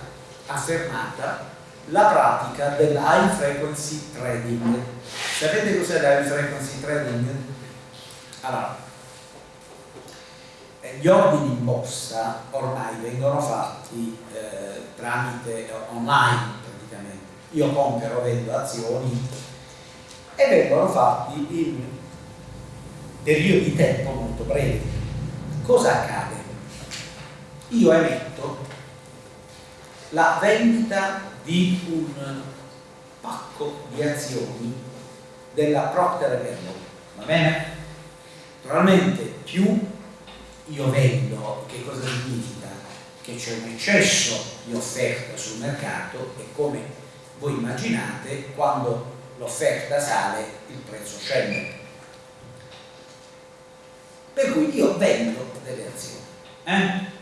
la pratica dell'high frequency trading. Sapete cos'è l'high frequency trading? Allora, eh, gli ordini in borsa ormai vengono fatti eh, tramite online praticamente. Io compro, vendo azioni e vengono fatti in periodo di tempo molto breve. Cosa accade? Io emetto la vendita di un pacco di azioni della Procter Gamble, va bene? Naturalmente più io vendo, che cosa significa? Che c'è un eccesso di offerta sul mercato e come voi immaginate, quando l'offerta sale il prezzo scende per cui io vendo delle azioni. Eh?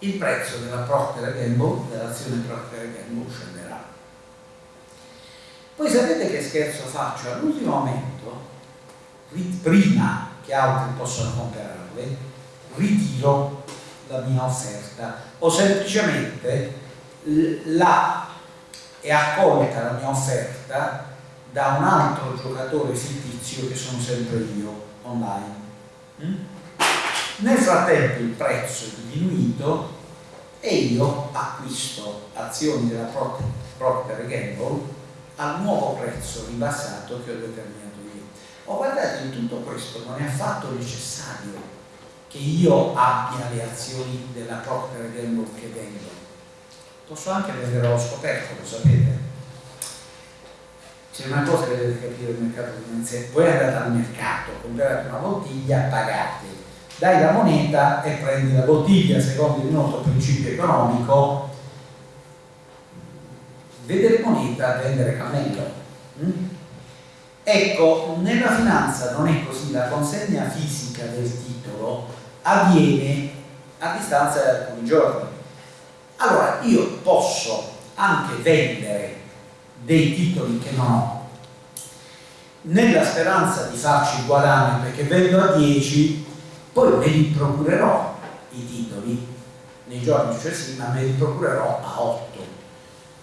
Il prezzo della Procter Gamble, dell'azione Procter Gamble scenderà. Poi sapete che scherzo faccio? All'ultimo momento, prima che altri possano comprarle, ritiro la mia offerta o semplicemente la è accolta la mia offerta da un altro giocatore fittizio che sono sempre io online. Mm? Nel frattempo il prezzo è diminuito e io acquisto azioni della Procter Gamble al nuovo prezzo ribassato che ho determinato io. Ho guardato in tutto questo non è affatto necessario che io abbia le azioni della Procter Gamble che vendo. Posso anche vendere lo scoperto, lo sapete. C'è una cosa che dovete capire il mercato finanziario. Voi andate al mercato, comprate una bottiglia, pagate, dai la moneta e prendi la bottiglia secondo il nostro principio economico vedere moneta, vendere cammello. Mm? Ecco, nella finanza non è così, la consegna fisica del titolo avviene a distanza di alcuni giorni. Allora io posso anche vendere dei titoli che non ho, nella speranza di farci guadagno perché vendo a 10, poi me li procurerò i titoli. Nei giorni successivi, ma me li procurerò a 8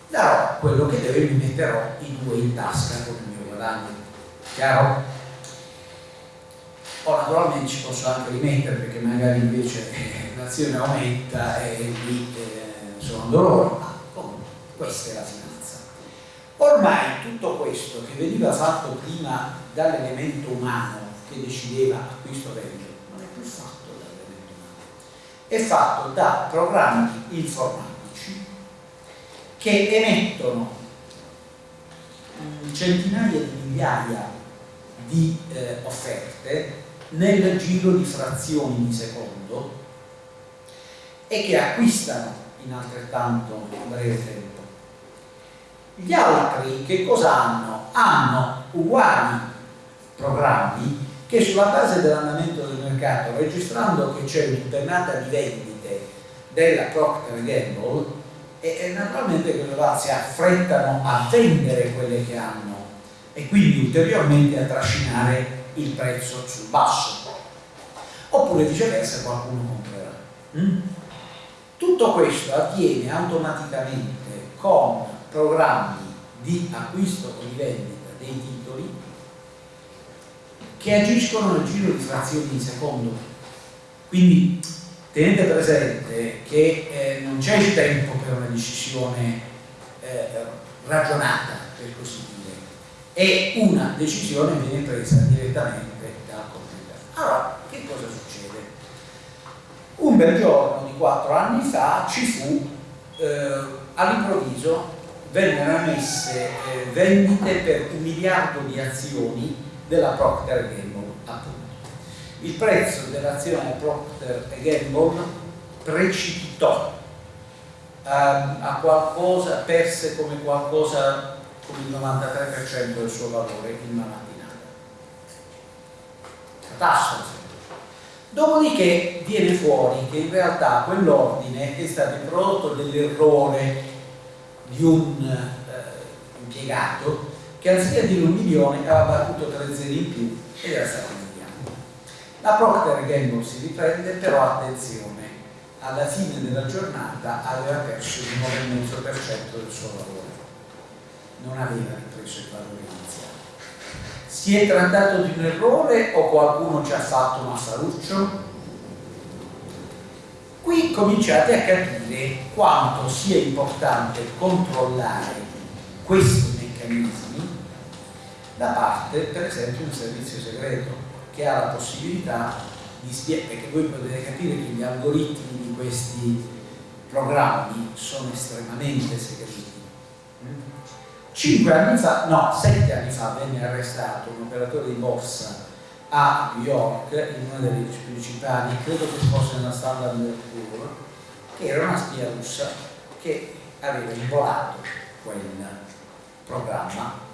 darò quello che deve e mi metterò i due in tasca con il mio guadagno. Chiaro? o naturalmente ci posso anche rimettere perché magari invece eh, l'azione aumenta e lì eh, sono dolore ma comunque questa è la finanza ormai tutto questo che veniva fatto prima dall'elemento umano che decideva acquisto vendita non è più fatto dall'elemento umano è fatto da programmi informatici che emettono centinaia di migliaia di eh, offerte nel giro di frazioni di secondo e che acquistano in altrettanto breve tempo. Gli altri che cosa hanno? Hanno uguali programmi che sulla base dell'andamento del mercato, registrando che c'è un'impennata di vendite della Procter Gamble, e, naturalmente quelle là si affrettano a vendere quelle che hanno e quindi ulteriormente a trascinare il prezzo sul basso oppure viceversa qualcuno comprerà mm? tutto questo avviene automaticamente con programmi di acquisto o di vendita dei titoli che agiscono nel giro di frazioni di secondo quindi tenete presente che eh, non c'è il tempo per una decisione eh, ragionata, per così dire, e una decisione viene presa direttamente dal computer. Allora, che cosa succede? Un bel giorno di quattro anni fa ci fu, eh, all'improvviso, vennero emesse eh, vendite per un miliardo di azioni della Procter Gamble, appunto il prezzo dell'azione Procter Gamble precipitò a, a, qualcosa, perse come qualcosa come il 93% del suo valore in una mattinata. Catastrofe. Dopodiché viene fuori che in realtà quell'ordine è stato il prodotto dell'errore di un eh, impiegato che anziché dire un milione aveva battuto tre zeri in più ed era stato la Procter Gamble si riprende, però attenzione, alla fine della giornata aveva perso il 9,5% del suo valore, non aveva ripreso il valore iniziale. Si è trattato di un errore o qualcuno ci ha fatto un affaruccio? Qui cominciate a capire quanto sia importante controllare questi meccanismi da parte, per esempio, di un servizio segreto che ha la possibilità di spiegare, perché voi potete capire che gli algoritmi di questi programmi sono estremamente segreti. Cinque anni fa, no, sette anni fa venne arrestato un operatore di borsa a New York, in una delle principali, credo che fosse nella Standard Poor's, che era una spia russa che aveva involato quel programma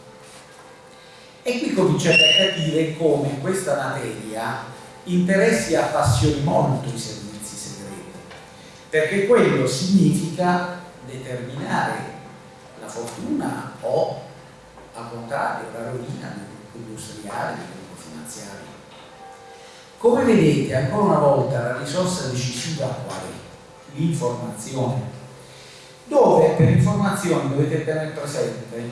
e qui cominciate a capire come questa materia interessi e appassioni molto i servizi segreti, perché quello significa determinare la fortuna o, al contrario, la rovina del gruppo industriale, del gruppo finanziario. Come vedete, ancora una volta la risorsa decisiva qual è? L'informazione. Dove per informazione dovete tenere presente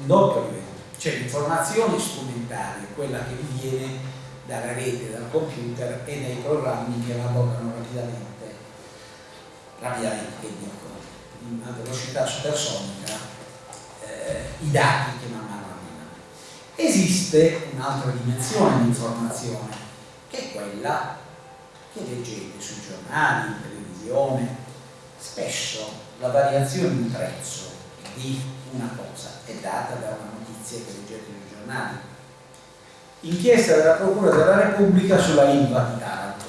un doppio livello. C'è l'informazione strumentale, quella che vi viene dalla rete, dal computer e dai programmi che lavorano rapidamente, rapidamente in una velocità supersonica, eh, i dati che man mano arrivano. Esiste un'altra dimensione di informazione, è quella che leggete sui giornali, in televisione, spesso la variazione di prezzo di una cosa è data da una notizia che leggete sui giornali. Inchiesta della Procura della Repubblica sulla ILVA di Taranto.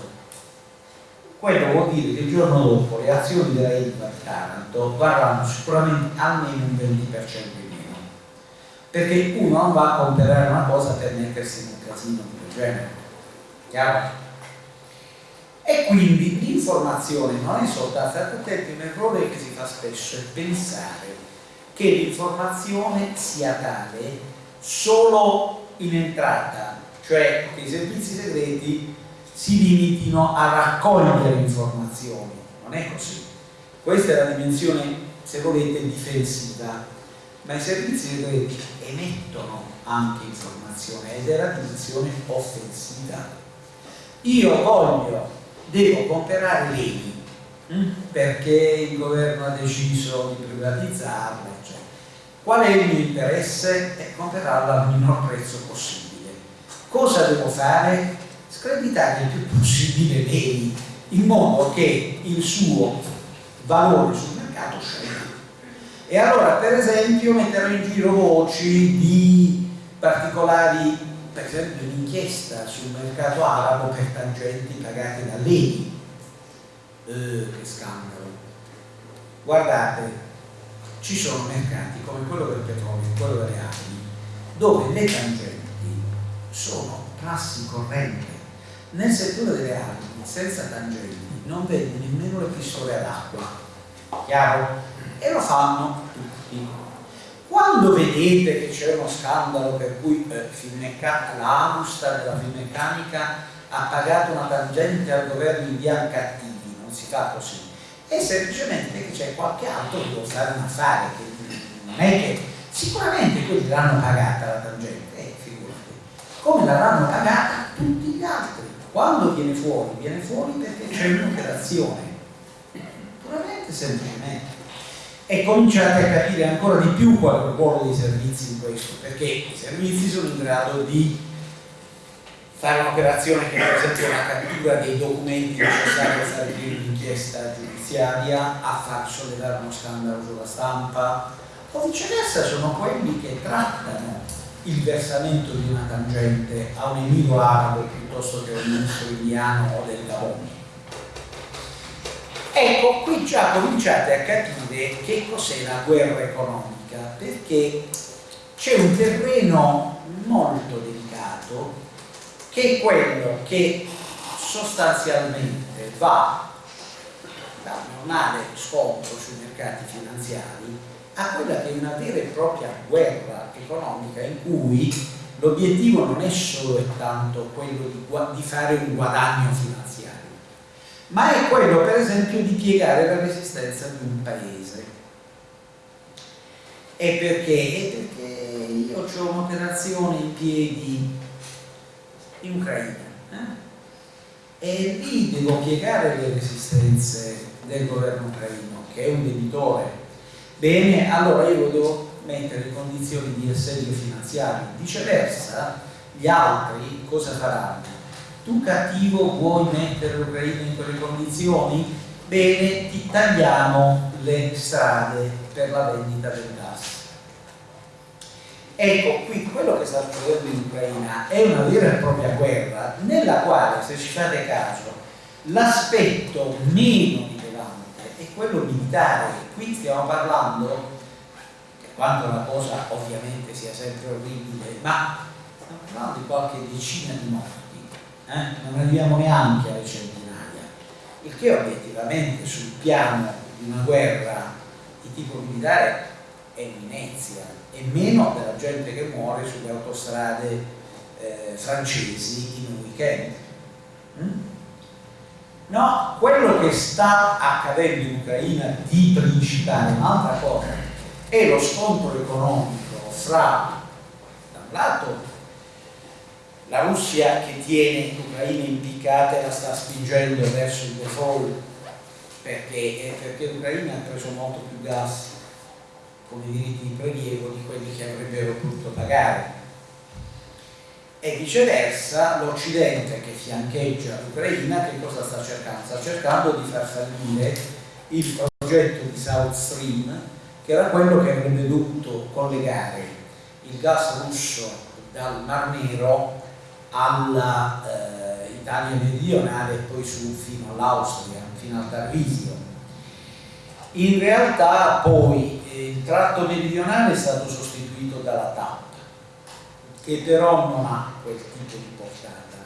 Quello vuol dire che il giorno dopo le azioni della ILVA di Taranto varranno sicuramente almeno un 20% in meno. Perché uno non va a comprare una cosa per mettersi in un casino di genere Chiaro? E quindi l'informazione non è soltanto, attenti, un errore che si fa spesso è pensare che l'informazione sia tale solo in entrata, cioè che i servizi segreti si limitino a raccogliere informazioni. Non è così. Questa è la dimensione, se volete, difensiva, ma i servizi segreti emettono anche informazione ed è la dimensione offensiva io voglio, devo comprare l'ENI hm? perché il governo ha deciso di privatizzarla, eccetera. Qual è il mio interesse? È comprarla al minor prezzo possibile. Cosa devo fare? Screditare il più possibile l'ENI in modo che il suo valore sul mercato scenda. E allora, per esempio, metterò in giro voci di particolari per esempio un'inchiesta sul mercato arabo per tangenti pagate da lei. Eh, che scandalo. Guardate, ci sono mercati come quello del petrolio, quello delle armi, dove le tangenti sono prassi corrente. Nel settore delle armi, senza tangenti, non vedi nemmeno le pistole ad acqua. Chiaro? E lo fanno quando vedete che c'è uno scandalo per cui eh, la Amustad Finmeccanica ha pagato una tangente al governo indiano cattivi, non si fa così, è semplicemente che c'è qualche altro che vuole fare un affare, che non è che sicuramente quelli l'hanno pagata la tangente, eh, figurati, come l'avranno pagata tutti gli altri. Quando viene fuori, viene fuori perché c'è un'operazione, puramente semplicemente e cominciate a capire ancora di più qual è il ruolo dei servizi in questo, perché i servizi sono in grado di fare un'operazione che per esempio la cattura dei documenti necessari a fare l'inchiesta giudiziaria, a far sollevare uno scandalo sulla stampa, o viceversa sono quelli che trattano il versamento di una tangente a un nemico arabo piuttosto che a un ministro indiano o del Gabon Ecco, qui già cominciate a capire che cos'è la guerra economica, perché c'è un terreno molto delicato che è quello che sostanzialmente va dal normale scontro sui mercati finanziari a quella che è una vera e propria guerra economica in cui l'obiettivo non è solo e tanto quello di, di fare un guadagno finanziario ma è quello per esempio di piegare la resistenza di un paese. E perché? Perché io ho un'operazione in piedi in Ucraina eh? e lì devo piegare le resistenze del governo ucraino, che è un debitore. Bene, allora io devo mettere in condizioni di assedio finanziario. Viceversa, gli altri cosa faranno? Tu cattivo vuoi mettere l'Ucraina in quelle condizioni? Bene, ti tagliamo le strade per la vendita del gas. Ecco, qui quello che sta succedendo in Ucraina è una vera e propria guerra nella quale, se ci fate caso, l'aspetto meno rilevante è quello militare. Qui stiamo parlando, per quanto la cosa ovviamente sia sempre orribile, ma stiamo parlando di qualche decina di morti eh? non arriviamo neanche alle centinaia, il che obiettivamente sul piano di una guerra di tipo militare è un'inezia, e meno della gente che muore sulle autostrade eh, francesi in un weekend. Mm? No, quello che sta accadendo in Ucraina di principale, un'altra cosa, è lo scontro economico fra, da un lato, la Russia che tiene l'Ucraina impiccata e la sta spingendo verso il default perché, perché l'Ucraina ha preso molto più gas come diritti di prelievo di quelli che avrebbero potuto pagare e viceversa l'Occidente che fiancheggia l'Ucraina che cosa sta cercando? Sta cercando di far fallire il progetto di South Stream che era quello che avrebbe dovuto collegare il gas russo dal Mar Nero all'Italia eh, meridionale e poi su fino all'Austria, fino al Tarvisio. In realtà poi eh, il tratto meridionale è stato sostituito dalla TAP, che però non ha quel tipo di portata.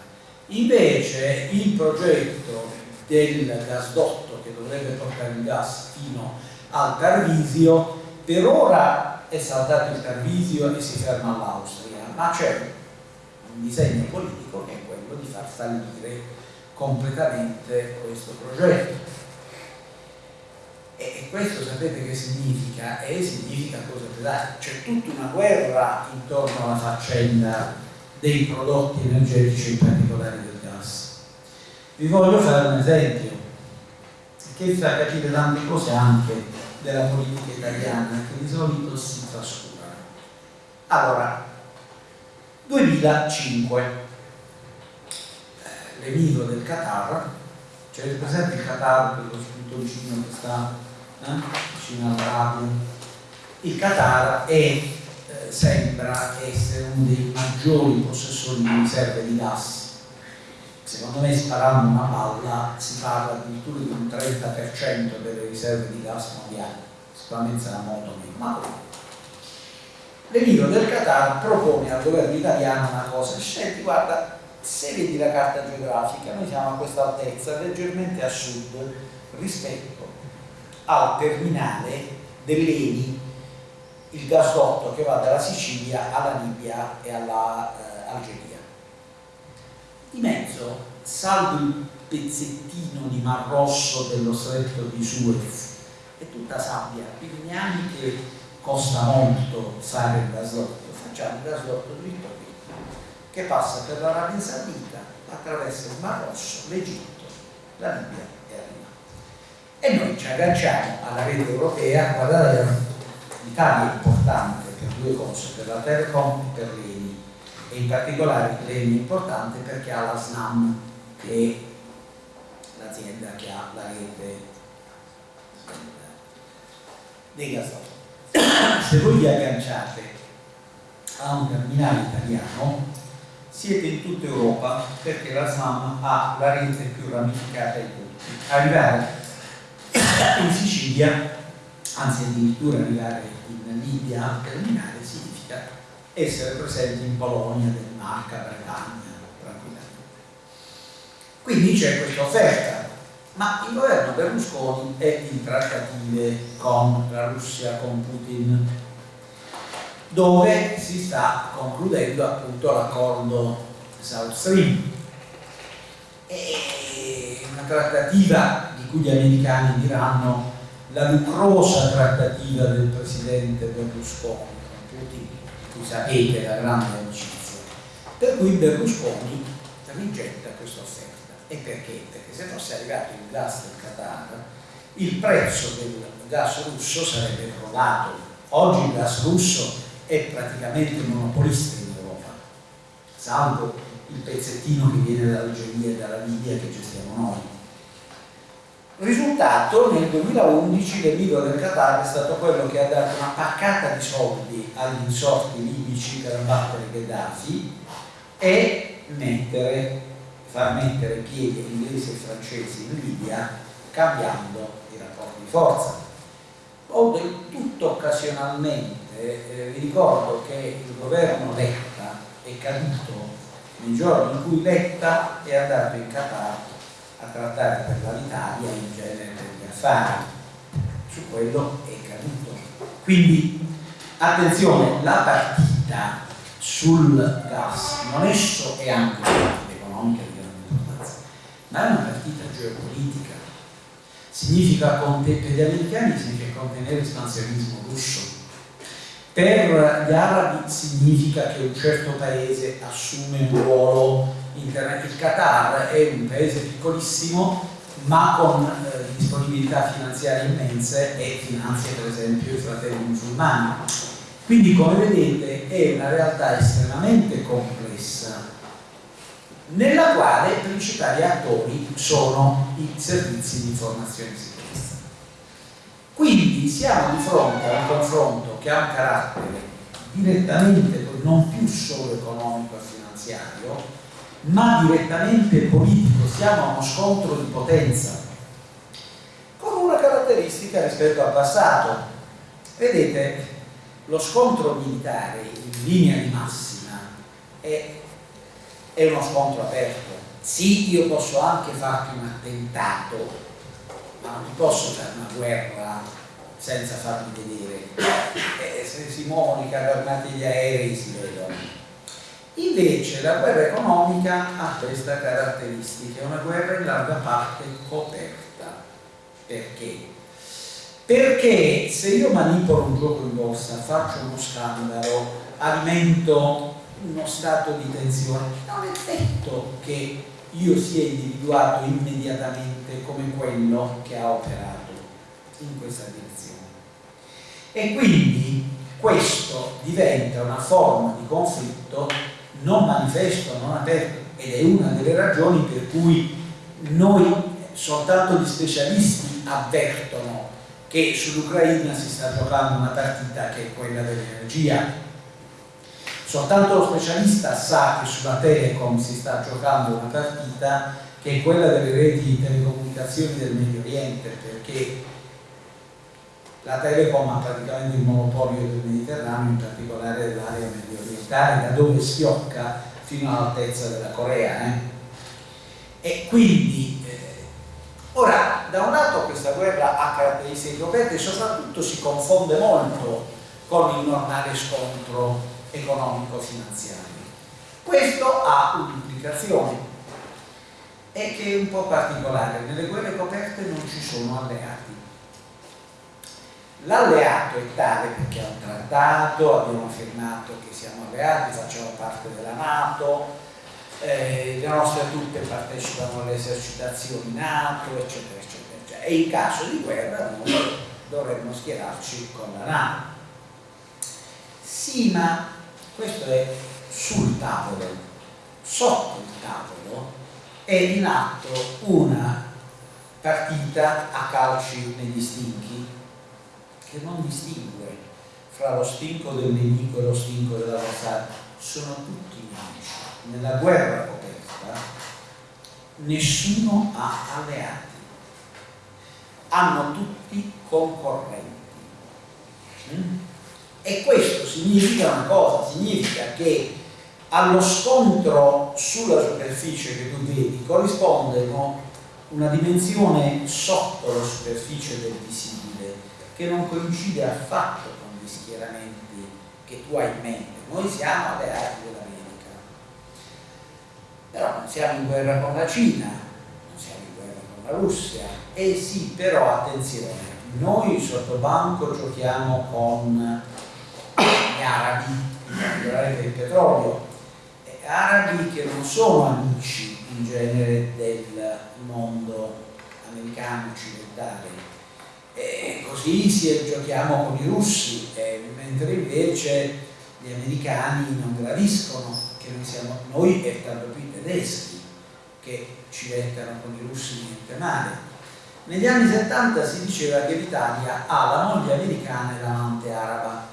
Invece il progetto del gasdotto che dovrebbe portare il gas fino al Tarvisio, per ora è saltato il Tarvisio e si ferma all'Austria, ma c'è un disegno politico che è quello di far fallire completamente questo progetto. E questo sapete che significa? E significa cosa pesante, c'è tutta una guerra intorno alla faccenda dei prodotti energetici, in particolare del gas. Vi voglio fare un esempio che fa capire tante cose anche della politica italiana che di solito si trascurano. Allora, 2005 eh, l'emiro del Qatar. C'è presente il Qatar quello spuntoncino che sta eh, vicino alla radio il Qatar è, eh, sembra essere uno dei maggiori possessori di riserve di gas. Secondo me sparando una palla si parla addirittura di un 30% delle riserve di gas mondiali. Sicuramente sarà molto meno l'emiro del Qatar propone al governo italiano una cosa, senti guarda, se vedi la carta geografica, noi siamo a questa altezza, leggermente a sud rispetto al terminale dell'Eni, il gasdotto che va dalla Sicilia alla Libia e all'Algeria. Eh, di mezzo, salvo il pezzettino di Mar Rosso dello stretto di Suez, è tutta sabbia, quindi neanche costa molto fare il gasdotto, facciamo il gasdotto dritto qui, che passa per l'Arabia Saudita, attraverso il Mar Rosso, l'Egitto, la Libia e arriva. E noi ci agganciamo alla rete europea, guardate, l'Italia è importante per due cose, per la Telecom e per l'ENI, e in particolare l'ENI è importante perché ha la SNAM, che è l'azienda che ha la rete dei gasdotti se voi vi agganciate a un terminale italiano siete in tutta Europa perché la SAM ha la rete più ramificata di tutti. Arrivare in Sicilia, anzi addirittura arrivare in Libia al terminale significa essere presenti in Polonia, Danimarca, Bretagna, tranquillamente. Quindi c'è questa offerta ma il governo Berlusconi è in trattative con la Russia, con Putin, dove si sta concludendo appunto l'accordo South Stream. È una trattativa di cui gli americani diranno la lucrosa trattativa del presidente Berlusconi con Putin, di cui sapete la grande amicizia. Per cui Berlusconi rigetta questa offerta. E perché? Se fosse arrivato il gas del Qatar, il prezzo del gas russo sarebbe crollato. Oggi il gas russo è praticamente monopolista in Europa, salvo il pezzettino che viene dall'Algeria e dalla Libia che gestiamo noi. Risultato, nel 2011 l'emiro del Qatar è stato quello che ha dato una paccata di soldi agli insorti libici per abbattere Gheddafi e mettere far mettere piede inglesi e francesi in Libia cambiando i rapporti di forza. O del tutto occasionalmente, eh, vi ricordo che il governo Letta è caduto nei giorni in cui Letta è andato in Qatar a trattare per l'Italia in genere per gli affari. Su quello è caduto. Quindi, attenzione, la partita sul gas non è, so, è anche ma è una partita geopolitica. Significa, per gli americani significa contenere l'espansionismo russo. Per gli arabi significa che un certo paese assume un ruolo internazionale. Il Qatar è un paese piccolissimo ma con eh, disponibilità finanziarie immense e finanzia per esempio i fratelli musulmani. Quindi come vedete è una realtà estremamente complessa nella quale i principali attori sono i servizi di informazione e sicurezza. Quindi siamo di fronte a un confronto che ha un carattere direttamente non più solo economico e finanziario, ma direttamente politico, siamo a uno scontro di potenza, con una caratteristica rispetto al passato. Vedete, lo scontro militare in linea di massima è, è uno scontro aperto. Sì, io posso anche farti un attentato, ma non ti posso fare una guerra senza farmi vedere. Eh, se si muovono i carri gli aerei si vedono Invece la guerra economica ha questa caratteristica, è una guerra in larga parte coperta. Perché? Perché se io manipolo un gioco in borsa, faccio uno scandalo, alimento uno stato di tensione, non è detto che io sia individuato immediatamente come quello che ha operato in questa direzione. E quindi questo diventa una forma di conflitto non manifesto, non aperto ed è una delle ragioni per cui noi soltanto gli specialisti avvertono che sull'Ucraina si sta giocando una partita che è quella dell'energia soltanto lo specialista sa che sulla Telecom si sta giocando una partita che è quella delle reti di telecomunicazioni del Medio Oriente perché la Telecom ha praticamente il monopolio del Mediterraneo, in particolare dell'area medio orientale, da dove schiocca fino all'altezza della Corea. Eh? E quindi, eh, ora, da un lato questa guerra ha caratteristiche coperte e soprattutto si confonde molto con il normale scontro economico-finanziario. Questo ha un'implicazione e che è un po' particolare. Nelle guerre coperte non ci sono alleati L'alleato è tale perché è un trattato, abbiamo affermato che siamo alleati, facciamo parte della Nato, eh, le nostre truppe partecipano alle esercitazioni NATO, eccetera, eccetera, eccetera. E in caso di guerra noi dovremmo schierarci con la NATO. Sì, ma questo è sul tavolo, sotto il tavolo è in atto una partita a calci negli stinchi che non distingue fra lo stinco del nemico e lo stinco dell'avversario, sono tutti nemici. Nella guerra coperta nessuno ha alleati, hanno tutti concorrenti. Mm? E questo significa una cosa, significa che allo scontro sulla superficie che tu vedi corrisponde una dimensione sotto la superficie del visibile che non coincide affatto con gli schieramenti che tu hai in mente. Noi siamo alleati dell'America, però non siamo in guerra con la Cina, non siamo in guerra con la Russia. E sì, però attenzione, noi sotto banco giochiamo con gli arabi, in particolare per il petrolio, arabi che non sono amici in genere del mondo americano occidentale, e così si, giochiamo con i russi, mentre invece gli americani non gradiscono che noi siamo noi e tanto più i tedeschi che ci mettano con i russi niente male. Negli anni 70 si diceva che l'Italia ha la moglie americana e l'amante araba.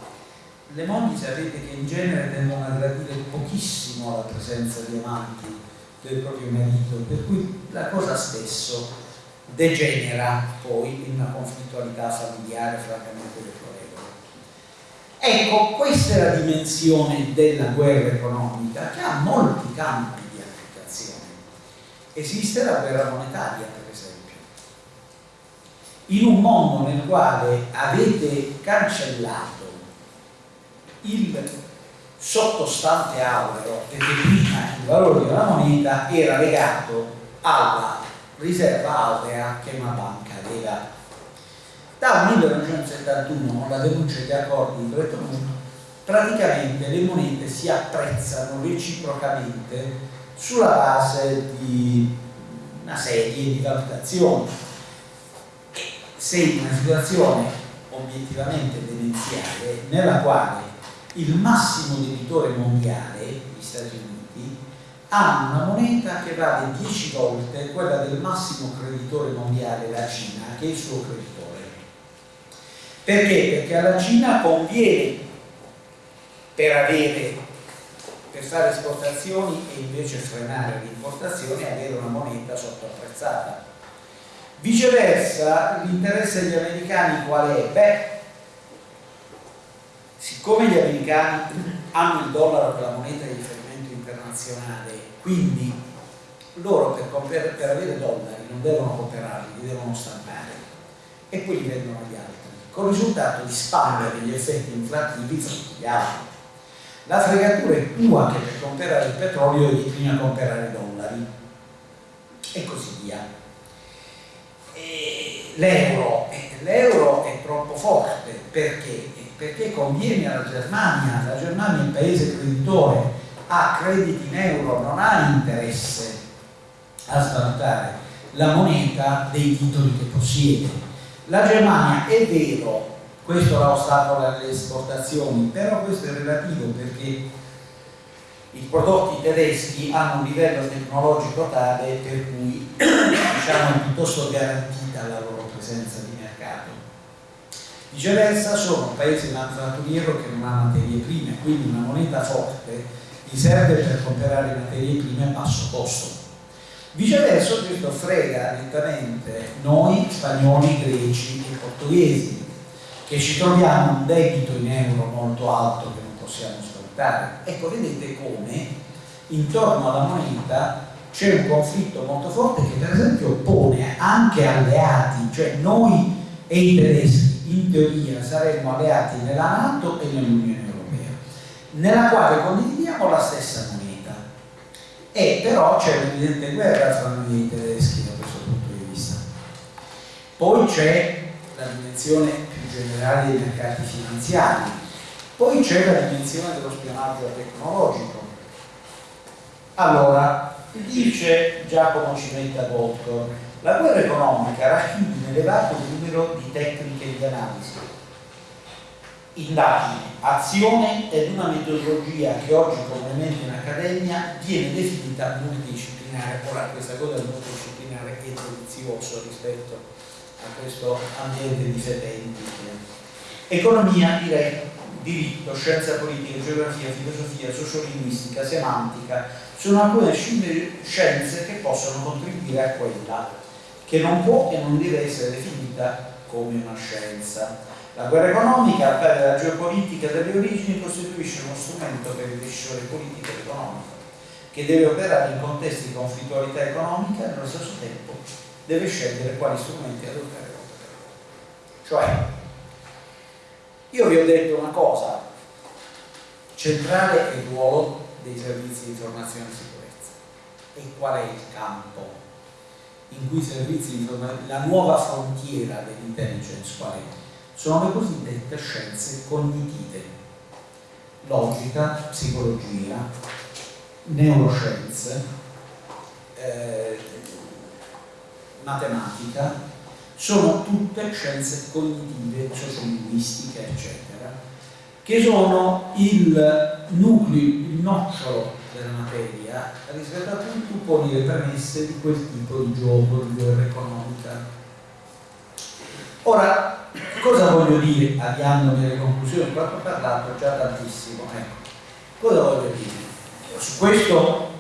Le mogli sapete che in genere tendono a gradire pochissimo la presenza di amanti del proprio marito, per cui la cosa spesso degenera poi in una conflittualità familiare francamente deplorevole. Ecco, questa è la dimensione della guerra economica che ha molti campi di applicazione. Esiste la guerra monetaria, per esempio. In un mondo nel quale avete cancellato il sottostante aureo, perché prima il valore della moneta era legato alla riserva aurea che una banca aveva. Dal 1971, con la denuncia degli accordi di Bretton Woods, praticamente le monete si apprezzano reciprocamente sulla base di una serie di valutazioni. Se in una situazione obiettivamente demenziale nella quale il massimo debitore mondiale, gli Stati Uniti, hanno una moneta che vale 10 volte quella del massimo creditore mondiale, la Cina, che è il suo creditore. Perché? Perché alla Cina conviene per avere per fare esportazioni e invece frenare le importazioni avere una moneta sottoapprezzata. Viceversa, l'interesse degli americani qual è? Beh, siccome gli americani hanno il dollaro per la moneta di riferimento internazionale, quindi loro per, per avere dollari non devono comprarli, li devono stampare e poi li vendono agli altri, con il risultato di spandere gli effetti inflattivi fra gli altri. La fregatura è tua che per comprare il petrolio devi prima comprare dollari e così via. L'euro, l'euro è troppo forte perché? Perché conviene alla Germania, la Germania è un paese creditore, ha crediti in euro, non ha interesse a svalutare la moneta dei titoli che possiede. La Germania è vero questo la ostacola alle esportazioni, però questo è relativo perché i prodotti tedeschi hanno un livello tecnologico tale per cui diciamo, è piuttosto garantita la loro presenza. Viceversa sono un paese manifatturiero che non ha materie prime, quindi una moneta forte gli serve per comprare materie prime a basso costo. Viceversa questo frega nettamente noi spagnoli, greci e portoghesi che ci troviamo un debito in euro molto alto che non possiamo sfruttare. Ecco, vedete come intorno alla moneta c'è un conflitto molto forte che per esempio pone anche alleati, cioè noi e i tedeschi in teoria saremmo alleati nella Nato e nell'Unione Europea, nella quale condividiamo la stessa moneta. E però c'è un'evidente guerra tra noi e i tedeschi da questo punto di vista. Poi c'è la dimensione generali dei mercati finanziari. Poi c'è la dimensione dello spionaggio tecnologico. Allora, dice Giacomo Cimetta Goldcorn, la guerra economica racchiude un elevato numero di tecniche di analisi, indagine, azione ed una metodologia che oggi comunemente in accademia viene definita multidisciplinare. Ora questa cosa del multidisciplinare è delizioso rispetto a questo ambiente di fedenti. Economia, direi, diritto, scienza politica, geografia, filosofia, sociolinguistica, semantica, sono alcune scienze che possono contribuire a quella che non può e non deve essere definita come una scienza. La guerra economica, al pari della geopolitica delle origini, costituisce uno strumento per il decisore politico ed economico, che deve operare in contesti di conflittualità economica e nello stesso tempo deve scegliere quali strumenti adottare Cioè, io vi ho detto una cosa, centrale è il ruolo dei servizi di informazione e sicurezza. E qual è il campo in cui i servizi di informazione, la nuova frontiera dell'intelligence qual? Sono le cosiddette scienze cognitive, logica, psicologia, neuroscienze, eh, matematica, sono tutte scienze cognitive, sociolinguistiche, eccetera, che sono il nucleo, il nocciolo della materia rispetto a cui tu poni le premesse di quel tipo di gioco, di guerra economica. Ora, cosa voglio dire, avviandomi alle conclusioni? Qua ho parlato già tantissimo. Ecco. Cosa voglio dire? Su questo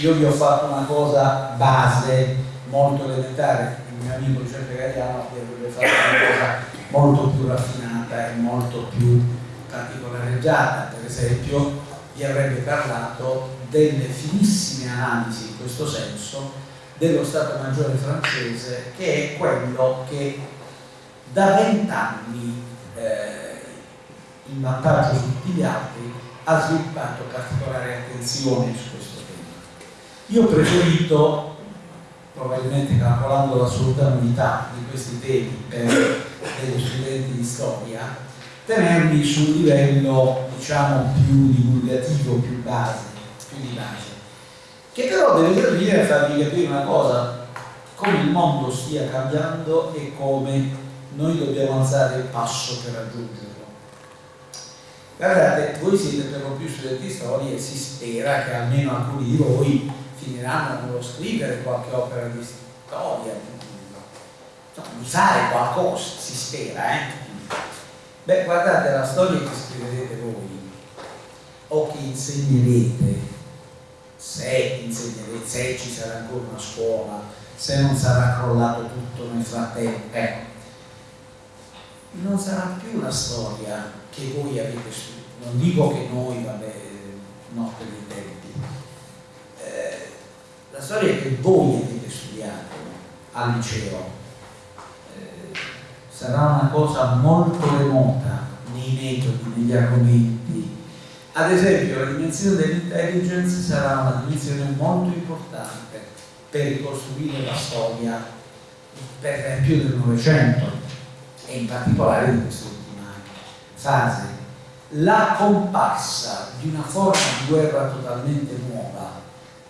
io vi ho fatto una cosa base molto elementare, il mio amico Giuseppe Gagliano avrebbe fatto una cosa molto più raffinata e molto più particolareggiata, per esempio vi avrebbe parlato delle finissime analisi in questo senso dello Stato Maggiore francese che è quello che da vent'anni eh, in vantaggio su tutti gli altri ha sviluppato particolare attenzione su questo tema. Io ho preferito probabilmente calcolando l'assoluta novità di questi temi per degli studenti di storia, tenerli sul livello diciamo più divulgativo, più base, di base, che però deve servire a farvi capire una cosa, come il mondo stia cambiando e come noi dobbiamo alzare il passo per raggiungerlo. Guardate, voi siete per lo più studenti di storia e si spera che almeno alcuni di voi finiranno con lo scrivere qualche opera di storia, di fare qualcosa, si spera, eh? Beh, guardate, la storia che scriverete voi o che insegnerete, se insegnerete, se ci sarà ancora una scuola, se non sarà crollato tutto nel frattempo, eh, non sarà più la storia che voi avete studiato. Non dico che noi, vabbè, no, per i tempi. Eh, la storia che voi avete studiato al liceo sarà una cosa molto remota nei metodi, negli argomenti. Ad esempio la dimensione dell'intelligence sarà una dimensione molto importante per ricostruire la storia, per esempio del Novecento e in particolare di quest'ultima fase. La comparsa di una forma di guerra totalmente nuova,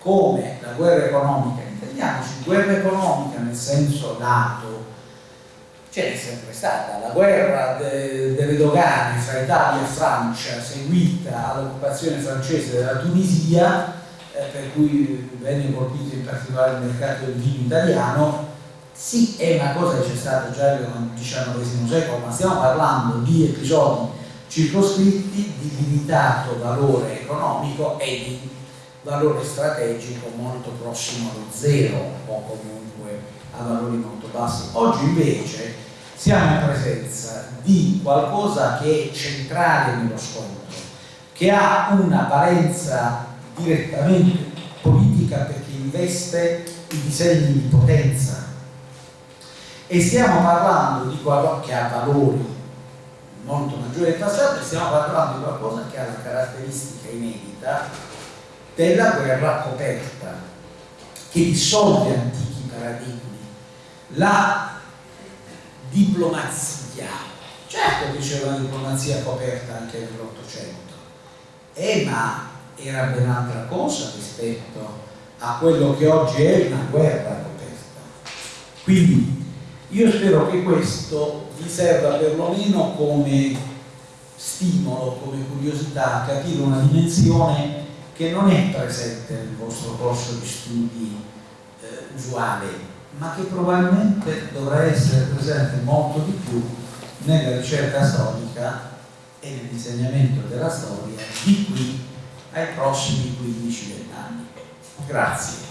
come la guerra economica, intendiamoci guerra economica nel senso lato, c'è sempre stata. La guerra de, delle dogane fra Italia e Francia seguita all'occupazione francese della Tunisia eh, per cui venne colpito in particolare il mercato del vino italiano sì è una cosa che c'è stata già nel XIX secolo ma stiamo parlando di episodi circoscritti di limitato valore economico e di valore strategico molto prossimo allo zero o comunque a valori molto bassi. Oggi invece siamo in presenza di qualcosa che è centrale nello scontro, che ha una valenza direttamente politica perché investe i disegni di potenza. E stiamo parlando di qualcosa che ha valori molto maggiori del passato e stiamo parlando di qualcosa che ha la caratteristica inedita della guerra coperta che dissolve antichi paradigmi. La diplomazia. Certo che c'era una diplomazia coperta anche nell'Ottocento, eh, ma era ben altra cosa rispetto a quello che oggi è una guerra coperta. Quindi io spero che questo vi serva perlomeno come stimolo, come curiosità a capire una dimensione che non è presente nel vostro corso di studi eh, usuale ma che probabilmente dovrà essere presente molto di più nella ricerca storica e nell'insegnamento della storia di qui ai prossimi 15-20 anni. Grazie.